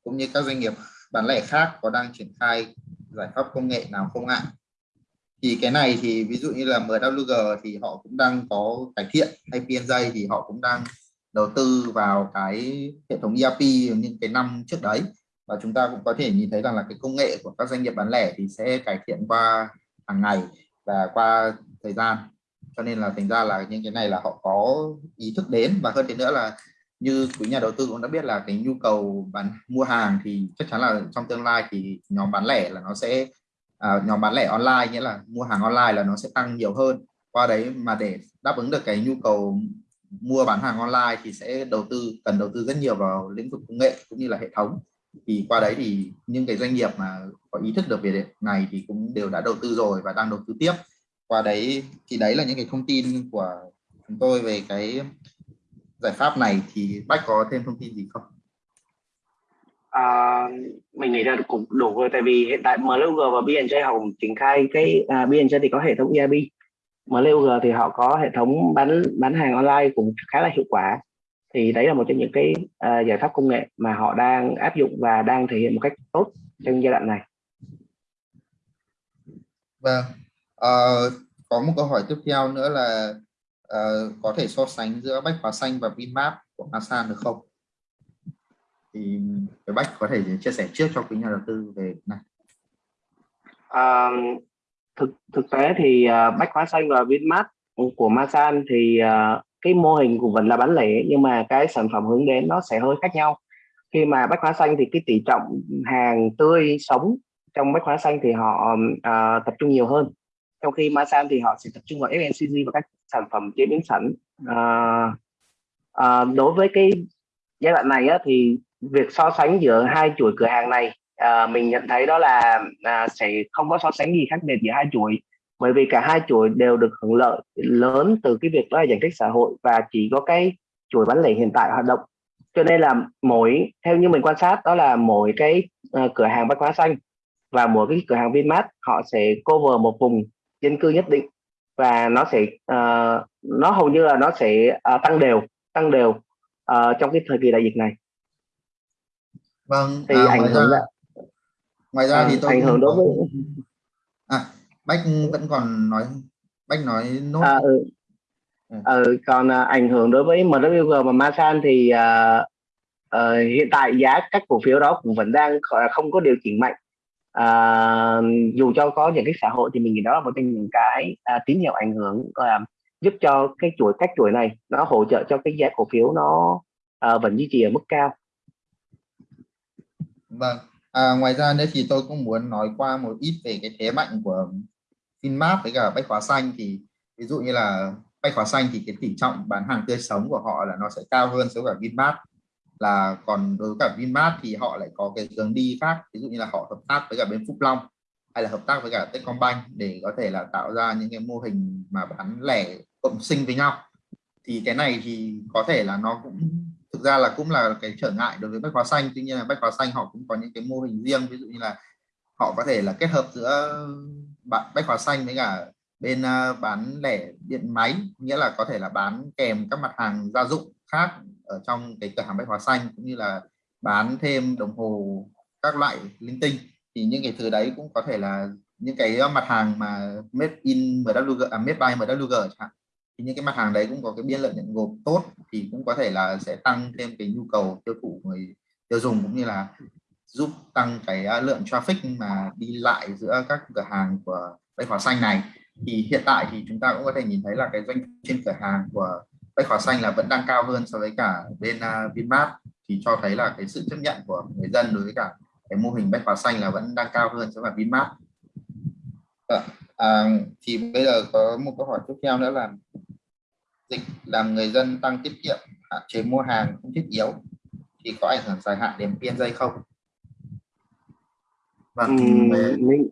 cũng như các doanh nghiệp bán lẻ khác có đang triển khai giải pháp công nghệ nào không ạ? Thì cái này thì ví dụ như là MWG thì họ cũng đang có cải thiện hay PNJ thì họ cũng đang đầu tư vào cái hệ thống ERP những cái năm trước đấy. Và chúng ta cũng có thể nhìn thấy rằng là cái công nghệ của các doanh nghiệp bán lẻ thì sẽ cải thiện qua hàng ngày và qua thời gian. Cho nên là thành ra là những cái này là họ có ý thức đến. Và hơn thế nữa là như quý nhà đầu tư cũng đã biết là cái nhu cầu bán mua hàng thì chắc chắn là trong tương lai thì nhóm bán lẻ là nó sẽ à, nhóm bán lẻ online nghĩa là mua hàng online là nó sẽ tăng nhiều hơn. Qua đấy mà để đáp ứng được cái nhu cầu mua bán hàng online thì sẽ đầu tư cần đầu tư rất nhiều vào lĩnh vực công nghệ cũng như là hệ thống. Thì qua đấy thì những cái doanh nghiệp mà có ý thức được về này thì cũng đều đã đầu tư rồi và đang đầu tư tiếp. Qua đấy thì đấy là những cái thông tin của chúng tôi về cái giải pháp này thì bách có thêm thông tin gì không? À, mình nghĩ là cũng đủ rồi tại vì hiện tại MLG và BNJ họ cũng triển khai cái à, BNJ thì có hệ thống ERP MLG thì họ có hệ thống bán bán hàng online cũng khá là hiệu quả. Thì đấy là một trong những cái uh, giải pháp công nghệ mà họ đang áp dụng và đang thể hiện một cách tốt trong giai đoạn này. Vâng, uh, có một câu hỏi tiếp theo nữa là uh, có thể so sánh giữa Bách Hóa Xanh và Vinmart của Masan được không? Thì cái Bách có thể chia sẻ trước cho quý nhà đầu tư về này. À, thực thực tế thì uh, Bách Hóa Xanh và Vinmart của Masan thì uh, cái mô hình của vẫn là bán lẻ nhưng mà cái sản phẩm hướng đến nó sẽ hơi khác nhau khi mà bách hóa xanh thì cái tỷ trọng hàng tươi sống trong bách hóa xanh thì họ uh, tập trung nhiều hơn trong khi Masan thì họ sẽ tập trung vào FMCG và các sản phẩm chế biến sẵn. À, à, đối với cái giai đoạn này á, thì việc so sánh giữa hai chuỗi cửa hàng này à, mình nhận thấy đó là à, sẽ không có so sánh gì khác biệt giữa hai chuỗi bởi vì cả hai chuỗi đều được hưởng lợi lớn từ cái việc đó là giãn cách xã hội và chỉ có cái chuỗi bán lẻ hiện tại hoạt động. Cho nên là mỗi theo như mình quan sát đó là mỗi cái uh, cửa hàng bách hóa xanh và mỗi cái cửa hàng Vinmart họ sẽ cover một vùng dân cư nhất định và nó sẽ uh, nó hầu như là nó sẽ uh, tăng đều tăng đều uh, trong cái thời kỳ đại dịch này vâng thì à, ảnh hưởng ra, ngoài ra à, thì tôi ảnh hưởng đối với à, bách vẫn còn nói bách nói nốt à, ừ. Ừ. ừ còn uh, ảnh hưởng đối với MWG và Masan thì uh, uh, hiện tại giá các cổ phiếu đó cũng vẫn đang không có điều chỉnh mạnh à, dù cho có những cái xã hội thì mình nghĩ đó là một trong những cái à, tín hiệu ảnh hưởng à, giúp cho cái chuỗi các chuỗi này nó hỗ trợ cho cái giá cổ phiếu nó à, vẫn duy trì ở mức cao. Vâng. À, ngoài ra nữa thì tôi cũng muốn nói qua một ít về cái thế mạnh của Vinmart với cả bách hóa xanh. Thì ví dụ như là bách hóa xanh thì cái tỷ trọng bán hàng tươi sống của họ là nó sẽ cao hơn so với cả Vinmart là còn đối với cả Vinmart thì họ lại có cái hướng đi khác, ví dụ như là họ hợp tác với cả bên Phúc Long, hay là hợp tác với cả Techcombank để có thể là tạo ra những cái mô hình mà bán lẻ cộng sinh với nhau. Thì cái này thì có thể là nó cũng, thực ra là cũng là cái trở ngại đối với bách hóa xanh, tuy nhiên là bách hóa xanh họ cũng có những cái mô hình riêng, ví dụ như là họ có thể là kết hợp giữa bạn bách hóa xanh với cả bên ờ, bán lẻ điện máy, nghĩa là có thể là bán kèm các mặt hàng gia dụng khác ở trong cái cửa hàng bách hóa xanh cũng như là bán thêm đồng hồ các loại linh tinh. Thì những cái thứ đấy cũng có thể là những cái ờ, mặt hàng mà made in MWG à, made by MWG chẳng hạn. Thì những cái mặt hàng đấy cũng có cái biên lợi nhuận gộp tốt thì cũng có thể là sẽ tăng thêm cái nhu cầu tiêu thụ người tiêu dùng cũng như là giúp tăng cái ờ, lượng traffic mà đi lại giữa các cửa hàng của bách hóa xanh này. Thì hiện tại thì chúng ta cũng có thể nhìn thấy là cái doanh trên cửa hàng của bách hóa xanh là vẫn đang cao hơn so với cả bên uh, Vinmart thì cho thấy là cái sự chấp nhận của người dân đối với cả cái mô hình bách hóa xanh là vẫn đang cao hơn so với Vinmart à, à, thì bây giờ có một câu hỏi tiếp theo nữa là dịch làm người dân tăng tiết kiệm hạn chế mua hàng không thiết yếu thì có ảnh hưởng dài hạn đến PNJ không? Vâng, uhm, về... mình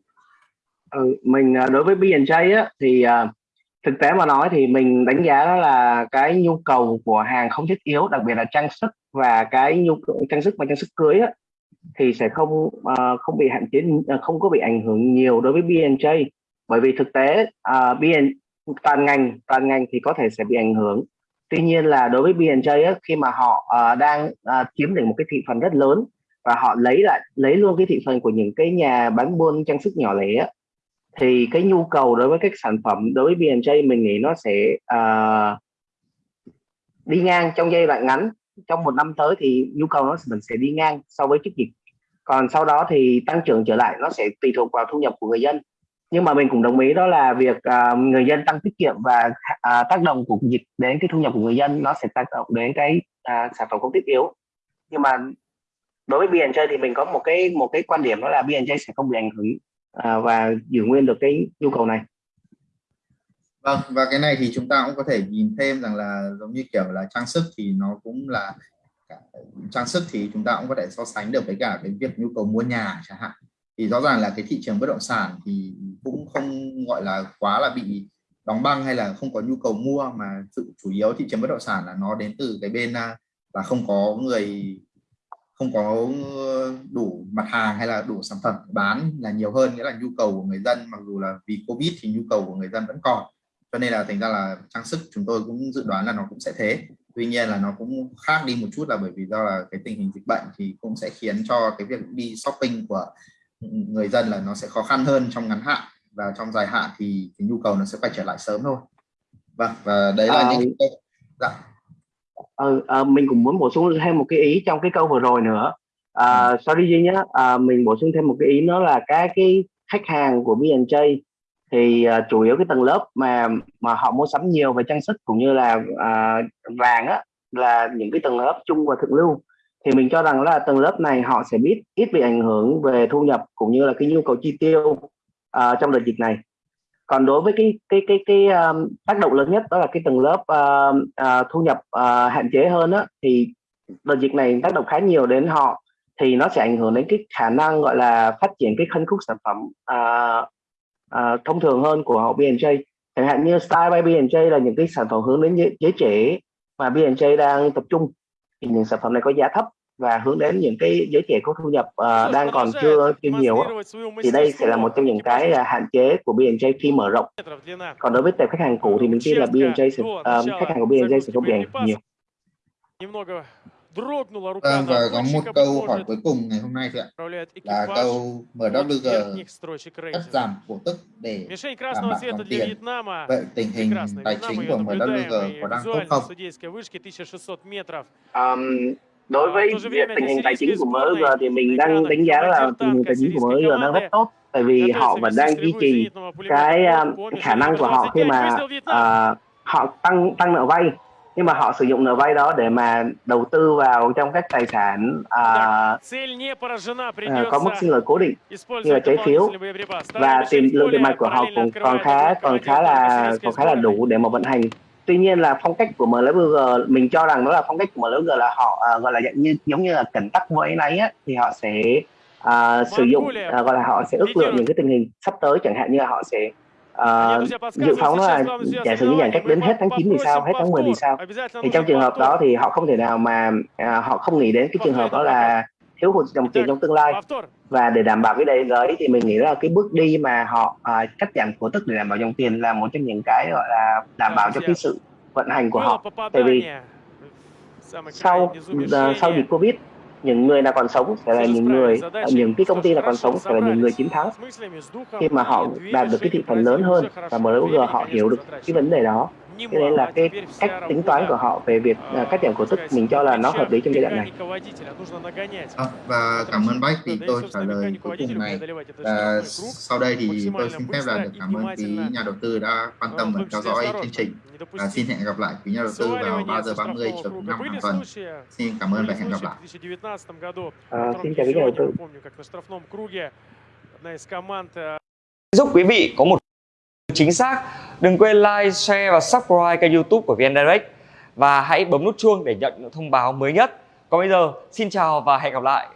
ừ, mình à, đối với BNJ á thì uh, thực tế mà nói thì mình đánh giá đó là cái nhu cầu của hàng không thiết yếu đặc biệt là trang sức và cái nhu cầu trang sức và trang sức cưới á, thì sẽ không uh, không bị hạn chế ờ, không có bị ảnh hưởng nhiều đối với BNJ bởi vì thực tế ờ, uh, BN toàn ngành toàn ngành thì có thể sẽ bị ảnh hưởng. Tuy nhiên là đối với BNJ á, khi mà họ uh, đang uh, chiếm được một cái thị phần rất lớn và họ lấy lại lấy luôn cái thị phần của những cái nhà bán buôn trang sức nhỏ lẻ thì cái nhu cầu đối với các sản phẩm đối với BNJ mình nghĩ nó sẽ uh, đi ngang trong giai đoạn ngắn. Trong một năm tới thì nhu cầu nó mình sẽ đi ngang so với trước dịch. Còn sau đó thì tăng trưởng trở lại nó sẽ tùy thuộc vào thu nhập của người dân. Nhưng mà mình cũng đồng ý đó là việc uh, người dân tăng tiết kiệm và uh, tác động của dịch đến cái thu nhập của người dân nó sẽ tác động đến cái uh, sản phẩm không thiết yếu. Nhưng mà đối với BNJ thì mình có một cái một cái quan điểm đó là BNJ sẽ không bị ảnh hưởng à, và giữ nguyên được cái nhu cầu này. Vâng và cái này thì chúng ta cũng có thể nhìn thêm rằng là giống như kiểu là trang sức thì nó cũng là trang sức thì chúng ta cũng có thể so sánh được với cả cái việc nhu cầu mua nhà chẳng hạn. Thì rõ ràng là cái thị trường bất động sản thì cũng không gọi là quá là bị đóng băng hay là không có nhu cầu mua mà sự chủ yếu thị trường bất động sản là nó đến từ cái bên à, là không có người không có đủ mặt hàng hay là đủ sản phẩm bán là nhiều hơn nghĩa là nhu cầu của người dân mặc dù là vì covid thì nhu cầu của người dân vẫn còn. Cho nên là thành ra là trang sức chúng tôi cũng dự đoán là nó cũng sẽ thế. Tuy nhiên là nó cũng khác đi một chút là bởi vì do là cái tình hình dịch bệnh thì cũng sẽ khiến cho cái việc đi shopping của người dân là nó sẽ khó khăn hơn trong ngắn hạn. Và trong dài hạn thì cái nhu cầu nó sẽ quay trở lại sớm thôi. Vâng và đấy là à, những cái dạ ừ, à, mình cũng muốn bổ sung thêm một cái ý trong cái câu vừa rồi nữa. À, ừ. sorry Duy nhé à, mình bổ sung thêm một cái ý nữa là các cái khách hàng của B&J thì uh, chủ yếu cái tầng lớp mà mà họ mua sắm nhiều về trang sức cũng như là uh, vàng á là những cái tầng lớp chung và thượng lưu. Thì mình cho rằng là tầng lớp này họ sẽ biết ít bị ảnh hưởng về thu nhập cũng như là cái nhu cầu chi tiêu uh, trong đợt dịch này còn đối với cái cái cái cái um, tác động lớn nhất đó là cái tầng lớp uh, uh, thu nhập uh, hạn chế hơn á thì đợt dịch này tác động khá nhiều đến họ thì nó sẽ ảnh hưởng đến cái khả năng gọi là phát triển cái phân khúc sản phẩm uh, uh, thông thường hơn của họ B&J chẳng hạn như Style by B&J là những cái sản phẩm hướng đến giới, giới trẻ mà B&J đang tập trung thì những sản phẩm này có giá thấp và hướng đến những cái giới trẻ có thu nhập uh, đang còn chưa chưa nhiều thì đây sẽ là một trong những cái uh, hạn chế của B&J khi mở rộng. Còn đối với tệp khách hàng cũ thì mình tin là B&J sẽ uh, khách hàng của B&J sẽ không bị ảnh hưởng nhiều. Vâng, và có một câu hỏi cuối cùng ngày hôm nay thì ạ. Là câu MWG cắt giảm cổ tức để đảm bảo dòng tiền. Vậy tình hình tài chính của MWG có đang tốt không? Um, đối với tình hình tài chính của MG thì mình đang đánh giá là tình hình tài chính của MG đang rất tốt. Tại vì họ vẫn đang duy trì cái uh, khả năng của họ khi mà uh, họ tăng tăng nợ vay. Nhưng mà họ sử dụng nợ vay đó để mà đầu tư vào trong các tài sản à, à, có mức sinh lời cố định như là trái phiếu. và tiền lượng tiền mặt của họ cũng còn khá còn khá là còn khá là đủ để mà vận hành tuy nhiên là phong cách của MLBG mình cho rằng đó là phong cách của MLBG là họ uh, gọi là như giống như là cẩn tắc với này á thì họ sẽ uh, sử dụng uh, gọi là họ sẽ ước lượng những cái tình hình sắp tới chẳng hạn như là họ sẽ uh, dự phóng là giả sử như giãn cách đến hết tháng 9 thì sao hết tháng 10 thì sao? Thì trong trường hợp đó thì họ không thể nào mà uh, họ không nghĩ đến cái trường hợp đó là thiếu hụt dòng tiền trong tương lai. Và để đảm bảo cái đấy đấy thì mình nghĩ là cái bước đi mà họ à, cắt giảm cổ tức để đảm bảo dòng tiền là một trong những cái gọi là đảm bảo cho cái sự vận hành của họ. Tại vì sau uh, sau dịch covid những người nào còn sống sẽ là những người ờ, những cái công ty nào còn sống sẽ là những người chiến thắng. Khi mà họ đạt được cái thị phần lớn hơn và MLG họ hiểu được cái vấn đề đó cái đấy là cái cách tính toán của họ về việc uh, cắt giảm cổ tức mình cho là nó hợp lý trong giai đoạn này. À, và cảm ơn bách thì tôi trả lời cuối cùng này. À, sau đây thì tôi xin phép là được cảm ơn quý nhà đầu tư đã quan tâm và theo dõi chương trình. À, xin hẹn gặp lại quý nhà đầu tư vào 3 giờ 30 chiều thứ năm hàng tuần. Xin cảm ơn và hẹn gặp lại. À, xin chào quý nhà đầu tư. Giúp quý vị có một chính xác đừng quên like, share và subscribe kênh youtube của VN Direct. Và hãy bấm nút chuông để nhận những thông báo mới nhất. Còn bây giờ xin chào và hẹn gặp lại.